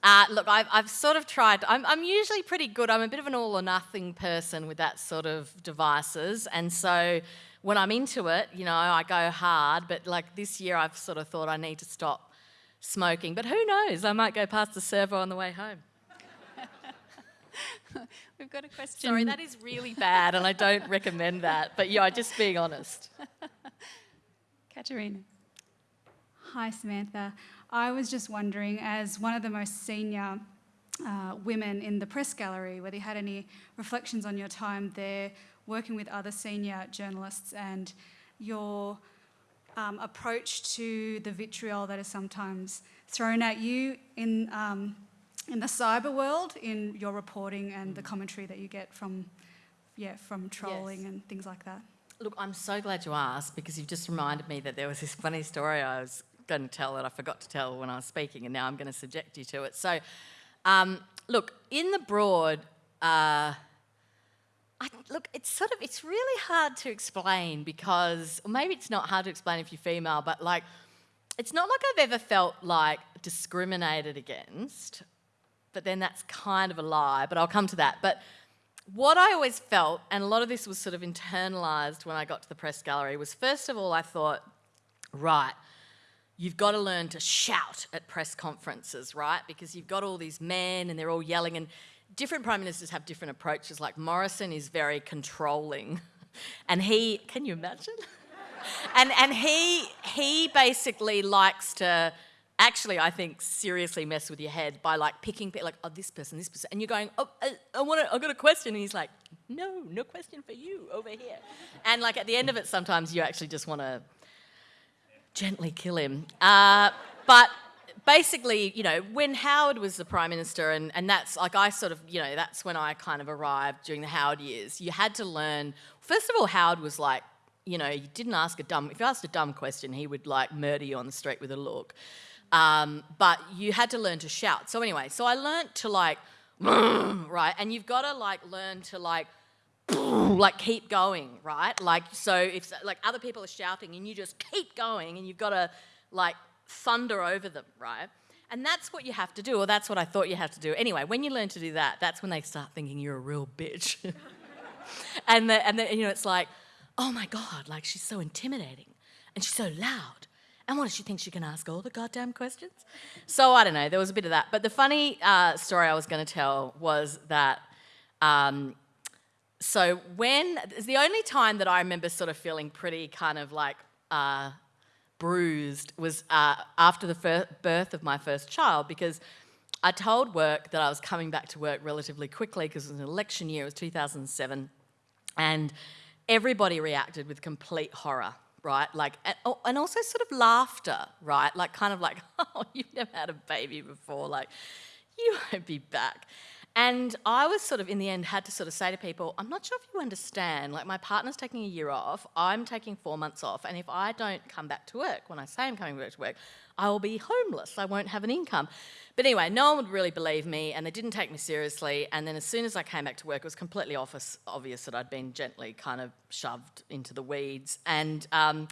uh, look, I've, I've, sort of tried. I'm, I'm usually pretty good. I'm a bit of an all or nothing person with that sort of devices, and so when I'm into it, you know, I go hard. But like this year, I've sort of thought I need to stop smoking. But who knows? I might go past the servo on the way home. We've got a question. Sorry, that is really bad, and I don't recommend that. But yeah, just being honest. Katerina. Hi, Samantha. I was just wondering, as one of the most senior uh, women in the press gallery, whether you had any reflections on your time there, working with other senior journalists and your um, approach to the vitriol that is sometimes thrown at you in, um, in the cyber world, in your reporting and the commentary that you get from, yeah, from trolling yes. and things like that. Look, I'm so glad you asked because you've just reminded me that there was this funny story I was going to tell that I forgot to tell when I was speaking, and now I'm going to subject you to it. So, um, look, in the broad, uh, I, look, it's sort of, it's really hard to explain because, maybe it's not hard to explain if you're female, but like, it's not like I've ever felt like discriminated against, but then that's kind of a lie, but I'll come to that. But what I always felt, and a lot of this was sort of internalized when I got to the press gallery, was first of all, I thought, right, you've got to learn to shout at press conferences, right? Because you've got all these men and they're all yelling, and different prime ministers have different approaches. Like Morrison is very controlling, and he can you imagine? and and he he basically likes to actually I think seriously mess with your head by like picking like oh this person this person and you're going oh I, I want to I've got a question and he's like no no question for you over here and like at the end of it sometimes you actually just want to gently kill him uh, but basically, you know, when Howard was the Prime Minister, and, and that's like I sort of, you know, that's when I kind of arrived during the Howard years, you had to learn. First of all, Howard was like, you know, you didn't ask a dumb, if you asked a dumb question, he would like murder you on the street with a look. Um, but you had to learn to shout. So anyway, so I learned to like, right, and you've got to like learn to like, like keep going, right? Like so, if like other people are shouting and you just keep going, and you've got to like thunder over them, right? And that's what you have to do, or that's what I thought you had to do. Anyway, when you learn to do that, that's when they start thinking you're a real bitch. and the, and the, you know, it's like, oh my God, like she's so intimidating and she's so loud. And what does she think she can ask all the goddamn questions? So I don't know, there was a bit of that. But the funny uh, story I was going to tell was that. Um, so when, it's the only time that I remember sort of feeling pretty kind of like uh, bruised was uh, after the birth of my first child because I told work that I was coming back to work relatively quickly because it was an election year, it was 2007, and everybody reacted with complete horror, right? Like, oh, and also sort of laughter, right? Like, kind of like, oh, you've never had a baby before, like, you won't be back. And I was sort of, in the end, had to sort of say to people, I'm not sure if you understand. Like, my partner's taking a year off, I'm taking four months off, and if I don't come back to work, when I say I'm coming back to work, I will be homeless. I won't have an income. But anyway, no one would really believe me, and they didn't take me seriously. And then as soon as I came back to work, it was completely obvious, obvious that I'd been gently kind of shoved into the weeds. And um,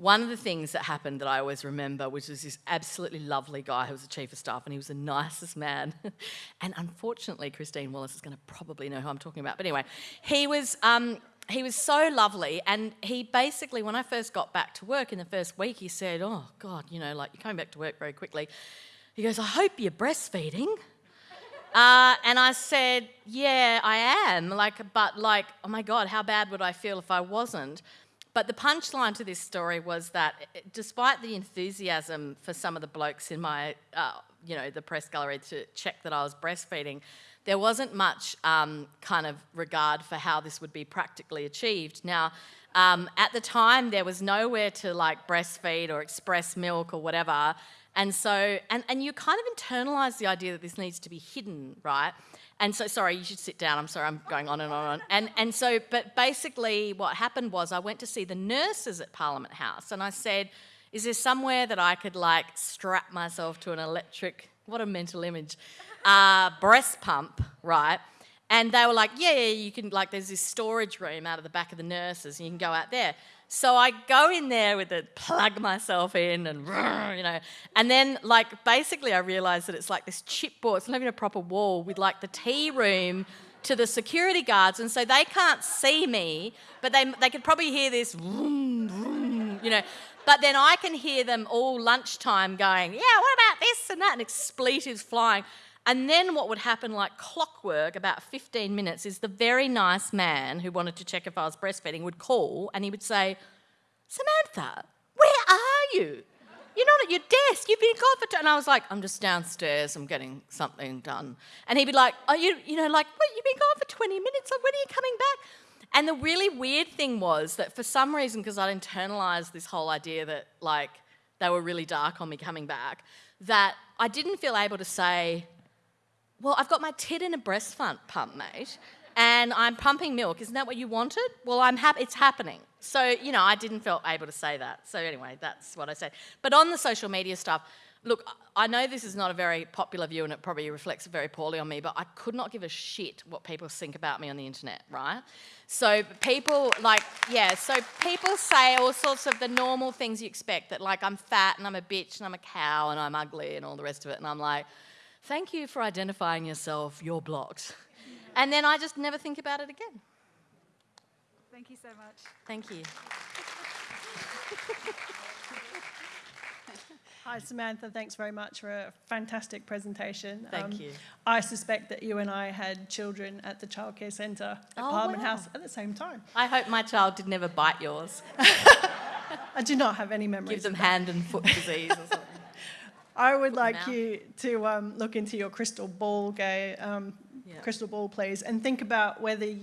one of the things that happened that I always remember, which was this absolutely lovely guy who was the chief of staff, and he was the nicest man. and unfortunately, Christine Wallace is going to probably know who I'm talking about. But anyway, he was. Um, he was so lovely, and he basically, when I first got back to work in the first week, he said, "Oh God, you know, like you're coming back to work very quickly." He goes, "I hope you're breastfeeding." Uh, and I said, "Yeah, I am." Like, but like, oh my God, how bad would I feel if I wasn't? But the punchline to this story was that, eh, despite the enthusiasm for some of the blokes in my, uh, you know, the press gallery to check that I was breastfeeding, there wasn't much um, kind of regard for how this would be practically achieved. Now, um, at the time, there was nowhere to like breastfeed or express milk or whatever. And so, and, and you kind of internalize the idea that this needs to be hidden, right? And so, sorry, you should sit down. I'm sorry, I'm going on and on and on. And, and so, but basically, what happened was I went to see the nurses at Parliament House and I said, Is there somewhere that I could like strap myself to an electric, what a mental image, uh, breast pump, right? And they were like, yeah, yeah, you can, like, there's this storage room out of the back of the nurses, and you can go out there. So I go in there with it, plug myself in, and, you know, and then, like, basically I realised that it's like this chipboard, it's not even a proper wall, with like the tea room to the security guards, and so they can't see me, but they, they could probably hear this, vroom, vroom, you know. But then I can hear them all lunchtime going, yeah, what about this and that, and expletives flying. And then what would happen like clockwork, about 15 minutes, is the very nice man who wanted to check if I was breastfeeding would call and he would say, Samantha, where are you? You're not at your desk. You've been gone for two. And I was like, I'm just downstairs. I'm getting something done. And he'd be like, Are you, you know, like, what? You've been gone for 20 minutes. Like, when are you coming back? And the really weird thing was that for some reason, because I'd internalized this whole idea that, like, they were really dark on me coming back, that I didn't feel able to say, well, I've got my tit in a breast pump, mate, and I'm pumping milk. Isn't that what you wanted? Well, I'm happy. It's happening. So you know, I didn't feel able to say that. So anyway, that's what I said. But on the social media stuff, look, I know this is not a very popular view, and it probably reflects very poorly on me. But I could not give a shit what people think about me on the internet, right? So people like, yeah. So people say all sorts of the normal things you expect. That like I'm fat and I'm a bitch and I'm a cow and I'm ugly and all the rest of it. And I'm like thank you for identifying yourself, you're blocked. And then I just never think about it again. Thank you so much. Thank you. Hi, Samantha. Thanks very much for a fantastic presentation. Thank Um, you. I suspect that you and I had children at the childcare centre at Oh, Parliament wow. House at the same time. I hope my child did never bite yours. I do not have any memories. Give them hand and foot disease or something. I would like you to um, look into your crystal ball, Gay, um, Yeah. crystal ball, please, and think about whether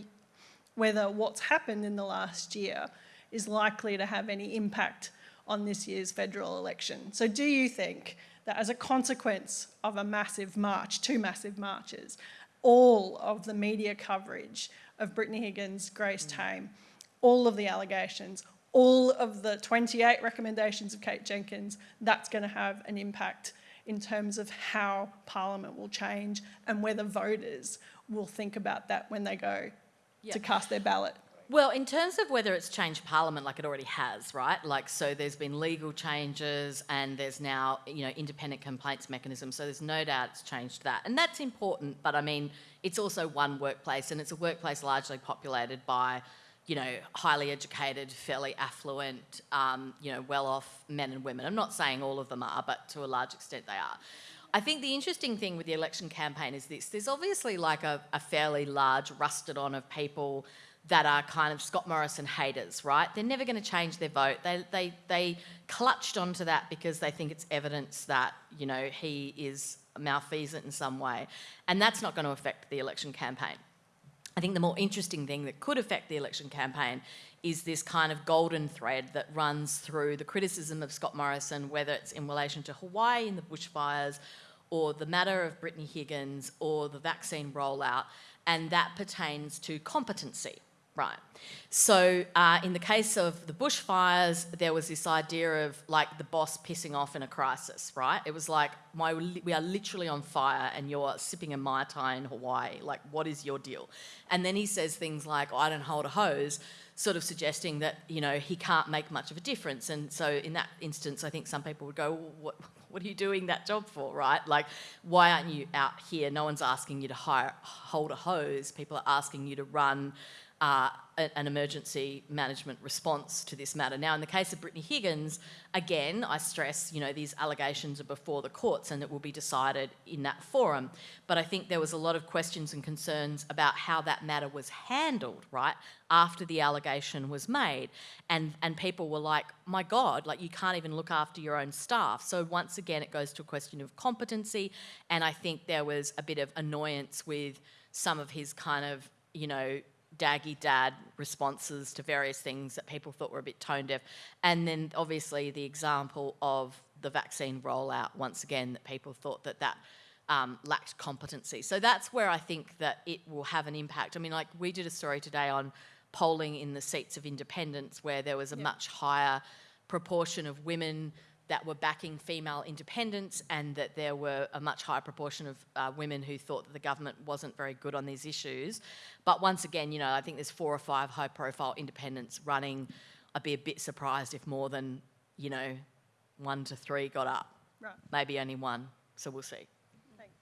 whether what's happened in the last year is likely to have any impact on this year's federal election. So, do you think that as a consequence of a massive march, two massive marches, all of the media coverage of Brittany Higgins, Grace Tame, all of the allegations, all of the 28 recommendations of Kate Jenkins, that's going to have an impact in terms of how Parliament will change and whether voters will think about that when they go Yeah. to cast their ballot. Well, in terms of whether it's changed Parliament, like it already has, right? Like, so there's been legal changes and there's now, you know, independent complaints mechanism. So there's no doubt it's changed that. And that's important, but I mean, it's also one workplace and it's a workplace largely populated by, you know, highly educated, fairly affluent, um, you know, well off men and women. I'm not saying all of them are, but to a large extent they are. I think the interesting thing with the election campaign is this there's obviously like a, a fairly large rusted on of people that are kind of Scott Morrison haters, right? They're never going to change their vote. They, they, they clutched onto that because they think it's evidence that, you know, he is malfeasant in some way. And that's not going to affect the election campaign. I think the more interesting thing that could affect the election campaign is this kind of golden thread that runs through the criticism of Scott Morrison, whether it's in relation to Hawaii and the bushfires, or the matter of Brittany Higgins, or the vaccine rollout, and that pertains to competency. Right. So, uh, in the case of the bushfires, there was this idea of like the boss pissing off in a crisis, right? It was like, my, we are literally on fire and you're sipping a Mai Tai in Hawaii. Like, what is your deal? And then he says things like, I don't hold a hose, sort of suggesting that, you know, he can't make much of a difference. And so, in that instance, I think some people would go, well, what, what are you doing that job for, right? Like, why aren't you out here? No one's asking you to hire, hold a hose. People are asking you to run uh, an emergency management response to this matter. Now, in the case of Brittany Higgins, again, I stress, you know, these allegations are before the courts and it will be decided in that forum. But I think there was a lot of questions and concerns about how that matter was handled, right, after the allegation was made. And, and people were like, my God, like you can't even look after your own staff. So once again, it goes to a question of competency. And I think there was a bit of annoyance with some of his kind of, you know, daggy dad responses to various things that people thought were a bit tone deaf. And then obviously the example of the vaccine rollout, once again, that people thought that that um, lacked competency. So that's where I think that it will have an impact. I mean, like we did a story today on polling in the seats of independents where there was a yep. much higher proportion of women that were backing female independents and that there were a much higher proportion of uh, women who thought that the government wasn't very good on these issues. But once again, you know, I think there's four or five high profile independents running. I'd be a bit surprised if more than, you know, one to three got up. Right. Maybe only one, so we'll see. Thanks.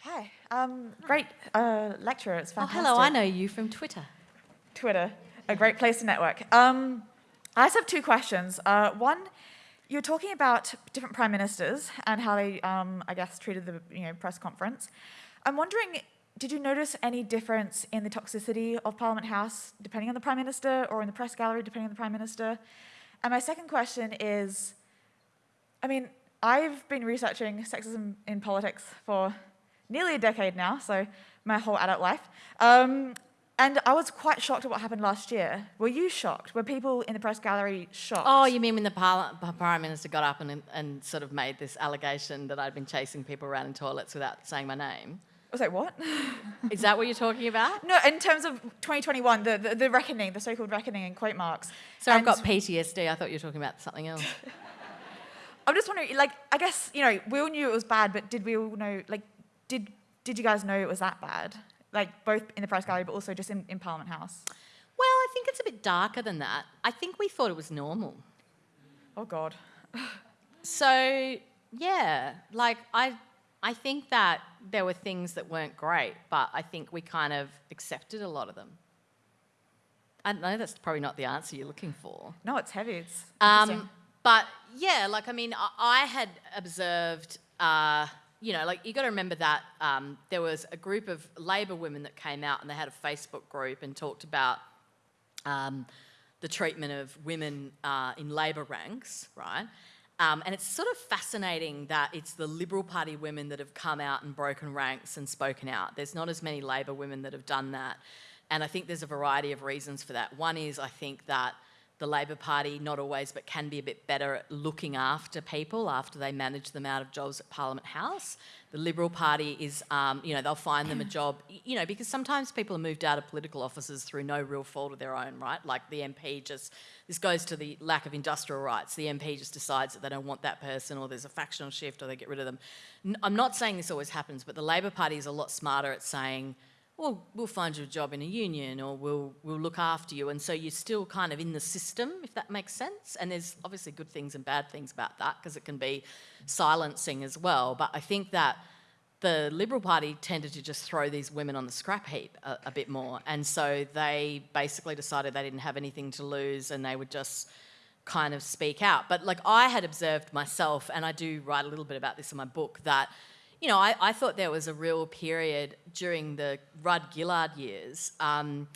Hi, um, great uh, lecturer, it's fantastic. Oh, hello, I know you from Twitter. Twitter, a great place to network. Um, I just have two questions. Uh, one, you're talking about different prime ministers and how they, um, I guess, treated the you know, press conference. I'm wondering, did you notice any difference in the toxicity of Parliament House depending on the prime minister or in the press gallery depending on the prime minister? And my second question is, I mean, I've been researching sexism in politics for nearly a decade now, so my whole adult life. Um, and I was quite shocked at what happened last year. Were you shocked? Were people in the press gallery shocked? Oh, you mean when the Prime Minister got up and, and sort of made this allegation that I'd been chasing people around in toilets without saying my name? I was like, what? Is that what you're talking about? No, in terms of 2021, the, the, the reckoning, the so-called reckoning in quote marks. So I've got PTSD. I thought you were talking about something else. I'm just wondering, like, I guess, you know, we all knew it was bad, but did we all know, like, did, did you guys know it was that bad? Like both in the press gallery, but also just in, in Parliament House? Well, I think it's a bit darker than that. I think we thought it was normal. Oh God. so yeah, like I, I think that there were things that weren't great, but I think we kind of accepted a lot of them. I know that's probably not the answer you're looking for. No, it's heavy. It's um, but yeah, like I mean, I, I had observed. Uh, you know, like you got to remember that um, there was a group of Labor women that came out and they had a Facebook group and talked about um, the treatment of women uh, in Labor ranks, right? Um, and it's sort of fascinating that it's the Liberal Party women that have come out and broken ranks and spoken out. There's not as many Labor women that have done that. And I think there's a variety of reasons for that. One is I think that the Labor Party, not always, but can be a bit better at looking after people after they manage them out of jobs at Parliament House. The Liberal Party is, um, you know, they'll find them a job, you know, because sometimes people are moved out of political offices through no real fault of their own, right? Like the MP just, this goes to the lack of industrial rights. The MP just decides that they don't want that person or there's a factional shift or they get rid of them. I'm not saying this always happens, but the Labor Party is a lot smarter at saying, well, we'll find you a job in a union or we'll, we'll look after you. And so you're still kind of in the system, if that makes sense. And there's obviously good things and bad things about that because it can be silencing as well. But I think that the Liberal Party tended to just throw these women on the scrap heap a, a bit more. And so they basically decided they didn't have anything to lose and they would just kind of speak out. But like I had observed myself, and I do write a little bit about this in my book, that you know, I, I thought there was a real period during the Rudd Gillard years, um,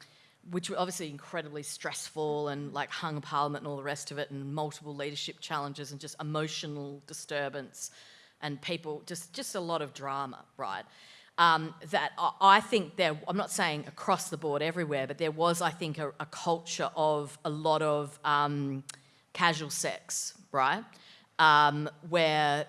which were obviously incredibly stressful and like hung parliament and all the rest of it, and multiple leadership challenges and just emotional disturbance, and people just just a lot of drama, right? Um, that I, think there, I'm not saying across the board everywhere, but there was, I think, a, a culture of a lot of um, casual sex, right? Um, where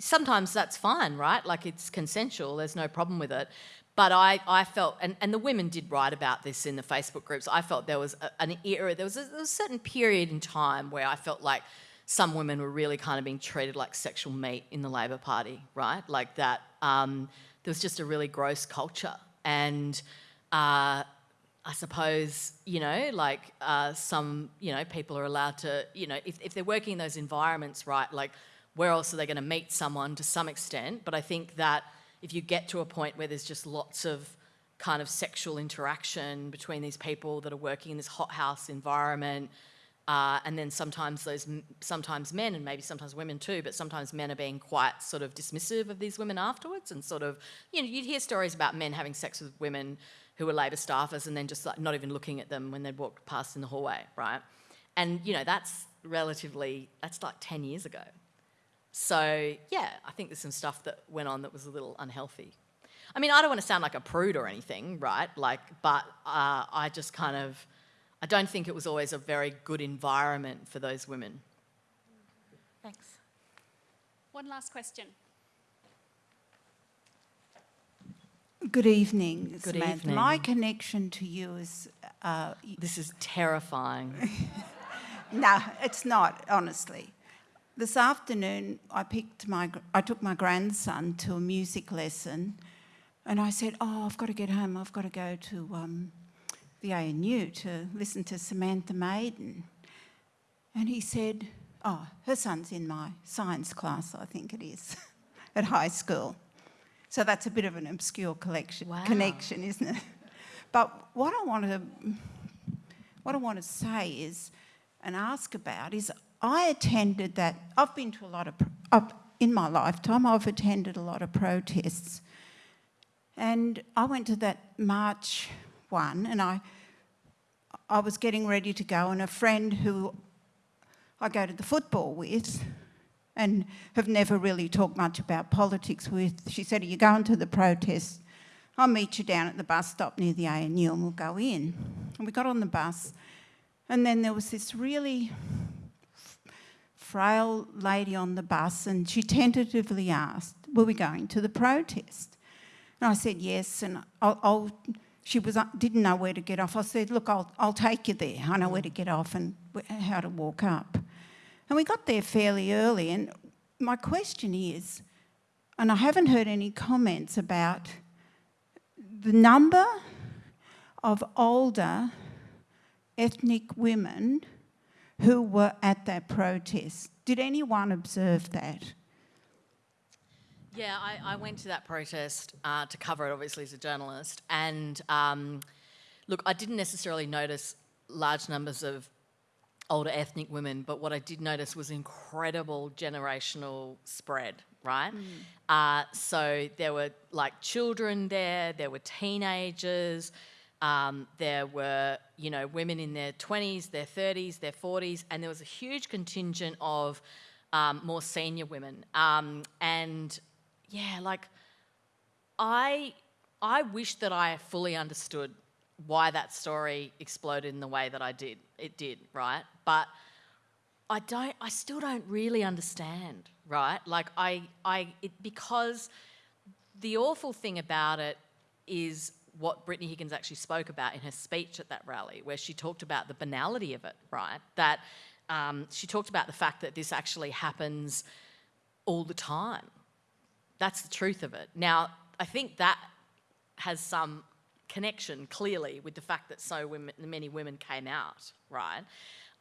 sometimes that's fine, right? Like it's consensual, there's no problem with it. But I, I felt, and, and the women did write about this in the Facebook groups, I felt there was a, an era, there was, a, there was a certain period in time where I felt like some women were really kind of being treated like sexual meat in the Labor Party, right? Like that, um, there was just a really gross culture. And uh, I suppose, you know, like uh, some, you know, people are allowed to, you know, if, if they're working in those environments, right, like where else are they going to meet someone to some extent? But I think that if you get to a point where there's just lots of kind of sexual interaction between these people that are working in this hothouse environment, uh, and then sometimes those, sometimes men and maybe sometimes women too, but sometimes men are being quite sort of dismissive of these women afterwards and sort of, you know, you'd hear stories about men having sex with women who were Labor staffers and then just like not even looking at them when they'd walked past in the hallway, right? And, you know, that's relatively, that's like 10 years ago. So, yeah, I think there's some stuff that went on that was a little unhealthy. I mean, I don't want to sound like a prude or anything, right? Like, but uh, I just kind of, I don't think it was always a very good environment for those women. Thanks. One last question. Good evening, Good Samantha. evening. My connection to you is uh, This is terrifying. no, it's not. Honestly, this afternoon I picked my I took my grandson to a music lesson, and I said, "Oh, I've got to get home. I've got to go to um, the ANU to listen to Samantha Maiden," and he said, "Oh, her son's in my science class. I think it is, at high school." So that's a bit of an obscure collection, Wow. connection, isn't it? But what I want to what I want to say is and ask about is I attended that. I've been to a lot of in my lifetime. I've attended a lot of protests, and I went to that March one, and I I was getting ready to go, and a friend who I go to the football with and have never really talked much about politics with. She said, Are you going to the protest? I'll meet you down at the bus stop near the ANU and we'll go in. And we got on the bus, and then there was this really frail lady on the bus, and she tentatively asked, Were we going to the protest? And I said, Yes, and I'll. I'll she was, uh, didn't know where to get off. I said, Look, I'll, I'll take you there. I know where to get off and how to walk up. And we got there fairly early. And my question is, and I haven't heard any comments about the number of older ethnic women who were at that protest. Did anyone observe that? Yeah, I, I went to that protest uh, to cover it, obviously, as a journalist. And um, look, I didn't necessarily notice large numbers of older ethnic women, but what I did notice was incredible generational spread, right? Uh, so there were like children there, there were teenagers, um, there were, you know, women in their 20s, their 30s, their 40s, and there was a huge contingent of um, more senior women. Um, and yeah, like I, I wish that I fully understood why that story exploded in the way that I did. It did, right? But I don't. I still don't really understand, right? Like I, I, it, because the awful thing about it is what Brittany Higgins actually spoke about in her speech at that rally, where she talked about the banality of it, right? That um, she talked about the fact that this actually happens all the time. That's the truth of it. Now, I think that has some connection clearly with the fact that so women, many women came out, right?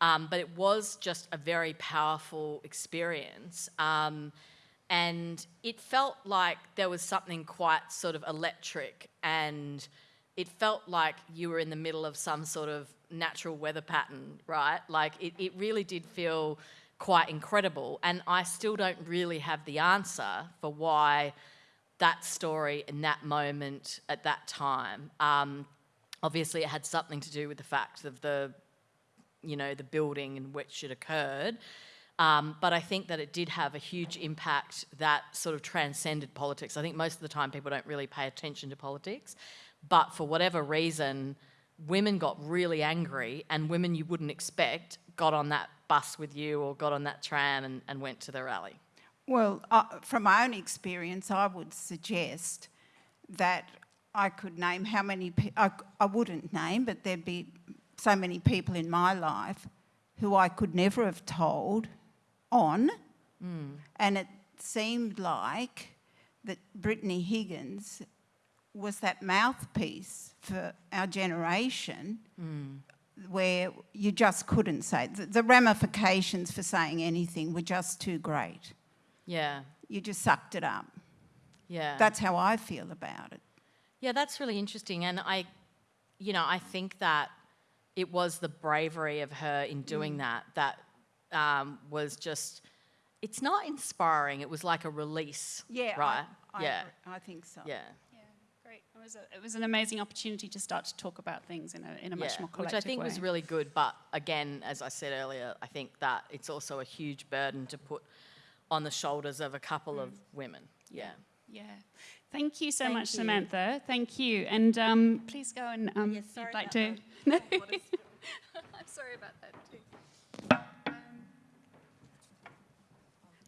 Um, but it was just a very powerful experience. Um, and it felt like there was something quite sort of electric and it felt like you were in the middle of some sort of natural weather pattern, right? Like it, it really did feel quite incredible. And I still don't really have the answer for why that story in that moment at that time. Um, obviously, it had something to do with the fact of the, you know, the building in which it occurred. Um, but I think that it did have a huge impact that sort of transcended politics. I think most of the time people don't really pay attention to politics, but for whatever reason, women got really angry, and women you wouldn't expect got on that bus with you or got on that tram and, and went to the rally. Well, uh, from my own experience, I would suggest that I could name how many, I, I wouldn't name, but there'd be so many people in my life who I could never have told on. Hmm. And it seemed like that Brittany Higgins was that mouthpiece for our generation hmm. where you just couldn't say. The, the ramifications for saying anything were just too great. Yeah, You just sucked it up. yeah. That's how I feel about it. Yeah, that's really interesting. And I, you know, I think that it was the bravery of her in doing mm. that that um, was just, it's not inspiring. It was like a release. Yeah, Right? I, yeah. agree. I think so. Yeah. Yeah, great. It was, a, it was an amazing opportunity to start to talk about things in a, in a much yeah, more which I think way. was really good. But again, as I said earlier, I think that it's also a huge burden to put on the shoulders of a couple of women. Yeah. Yeah. Thank you so Thank much, you. Samantha. Thank you. And um, please go and um, yes, sorry, you'd like about to. No. I'm sorry about that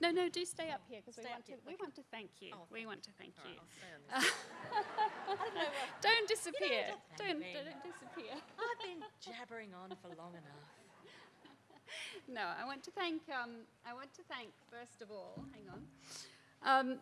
no, no, do stay up here because we want to. here, We want to thank you. Oh, we want to thank you. Stay on. Don't disappear. have to don't, thank me. don't disappear. I've been jabbering on for long enough. No, I want to thank. Um, I want to thank first of all. Hang on. Um,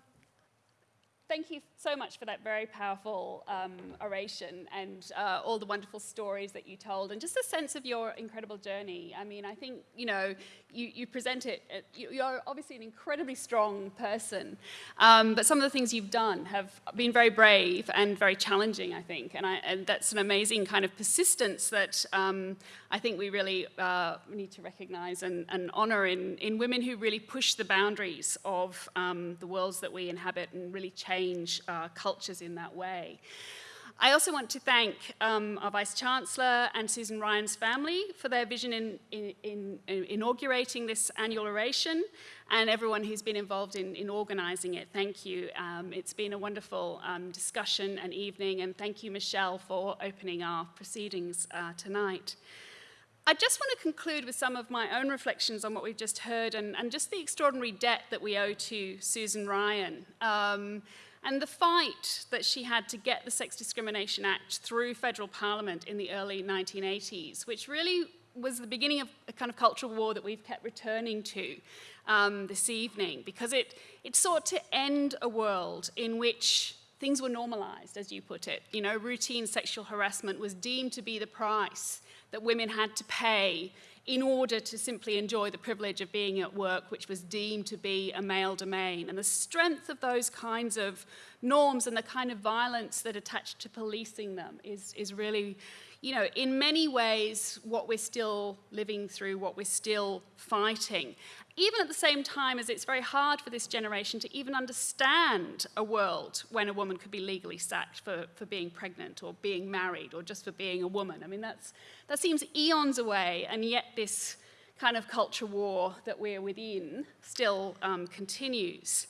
thank you so much for that very powerful um, oration and uh, all the wonderful stories that you told, and just a sense of your incredible journey. I mean, I think you know you, you present it. You, you're obviously an incredibly strong person, um, but some of the things you've done have been very brave and very challenging. I think, and, I, and that's an amazing kind of persistence that um, I think we really uh, need to recognise and, and honour in, in women who really push the boundaries of um, the worlds that we inhabit and really change uh, cultures in that way. I also want to thank um, our Vice Chancellor and Susan Ryan's family for their vision in, in, in, in inaugurating this annual oration and everyone who's been involved in, in organising it. Thank you. Um, it's been a wonderful um, discussion and evening, and thank you, Michelle, for opening our proceedings uh, tonight. I just want to conclude with some of my own reflections on what we've just heard and, and just the extraordinary debt that we owe to Susan Ryan. And the fight that she had to get the Sex Discrimination Act through federal parliament in the early 1980s, which really was the beginning of a kind of cultural war that we've kept returning to um, this evening, because it, it sought to end a world in which things were normalized, as you put it. You know, routine sexual harassment was deemed to be the price that women had to pay in order to simply enjoy the privilege of being at work, which was deemed to be a male domain. And the strength of those kinds of norms and the kind of violence that attached to policing them is, is really, you know, in many ways what we're still living through, what we're still fighting. Even at the same time as it's very hard for this generation to even understand a world when a woman could be legally sacked for, for being pregnant or being married or just for being a woman. I mean, that's, that seems eons away, and yet this kind of culture war that we're within still um, continues.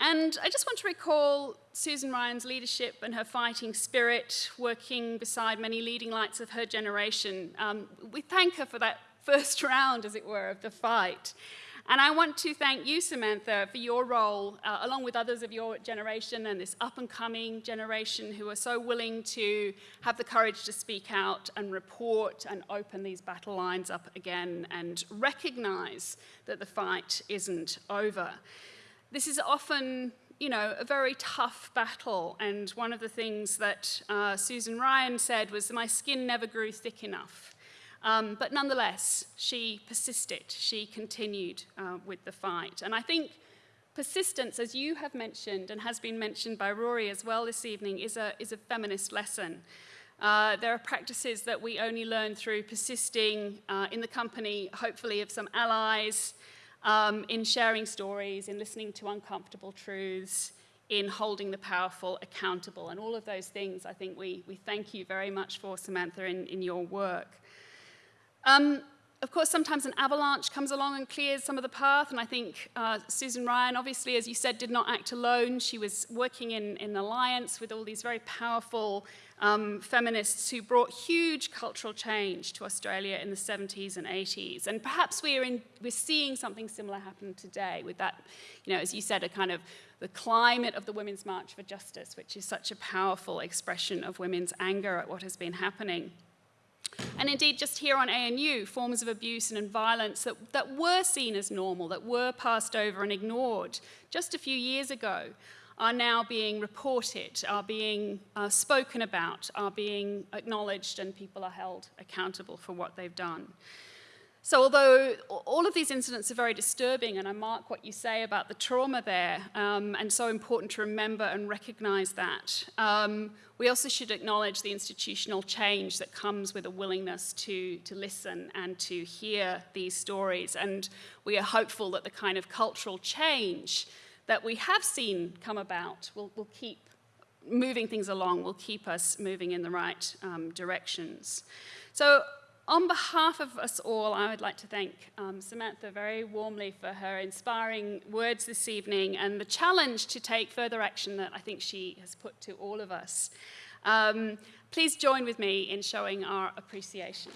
And I just want to recall Susan Ryan's leadership and her fighting spirit, working beside many leading lights of her generation. Um, we thank her for that first round, as it were, of the fight. And I want to thank you, Samantha, for your role, uh, along with others of your generation and this up and coming generation who are so willing to have the courage to speak out and report and open these battle lines up again and recognize that the fight isn't over. This is often, you know, a very tough battle. And one of the things that uh, Susan Ryan said was, My skin never grew thick enough. Um, but nonetheless, she persisted, she continued uh, with the fight. And I think persistence, as you have mentioned and has been mentioned by Rory as well this evening, is a, is a feminist lesson. Uh, there are practices that we only learn through persisting uh, in the company, hopefully, of some allies, um, in sharing stories, in listening to uncomfortable truths, in holding the powerful accountable. And all of those things, I think we, we thank you very much for, Samantha, in, in your work. Um, of course, sometimes an avalanche comes along and clears some of the path, and I think uh, Susan Ryan, obviously, as you said, did not act alone. She was working in, in alliance with all these very powerful um, feminists who brought huge cultural change to Australia in the 70s and 80s. And perhaps we are in, we're seeing something similar happen today with that, you know, as you said, a kind of the climate of the Women's March for Justice, which is such a powerful expression of women's anger at what has been happening. And indeed, just here on ANU, forms of abuse and violence that, that were seen as normal, that were passed over and ignored just a few years ago, are now being reported, are being uh, spoken about, are being acknowledged, and people are held accountable for what they've done. So although all of these incidents are very disturbing, and I mark what you say about the trauma there, um, and so important to remember and recognize that, um, we also should acknowledge the institutional change that comes with a willingness to, to listen and to hear these stories. And we are hopeful that the kind of cultural change that we have seen come about will, will keep moving things along, will keep us moving in the right um, directions. So on behalf of us all, I would like to thank um, Samantha very warmly for her inspiring words this evening and the challenge to take further action that I think she has put to all of us. Um, please join with me in showing our appreciation.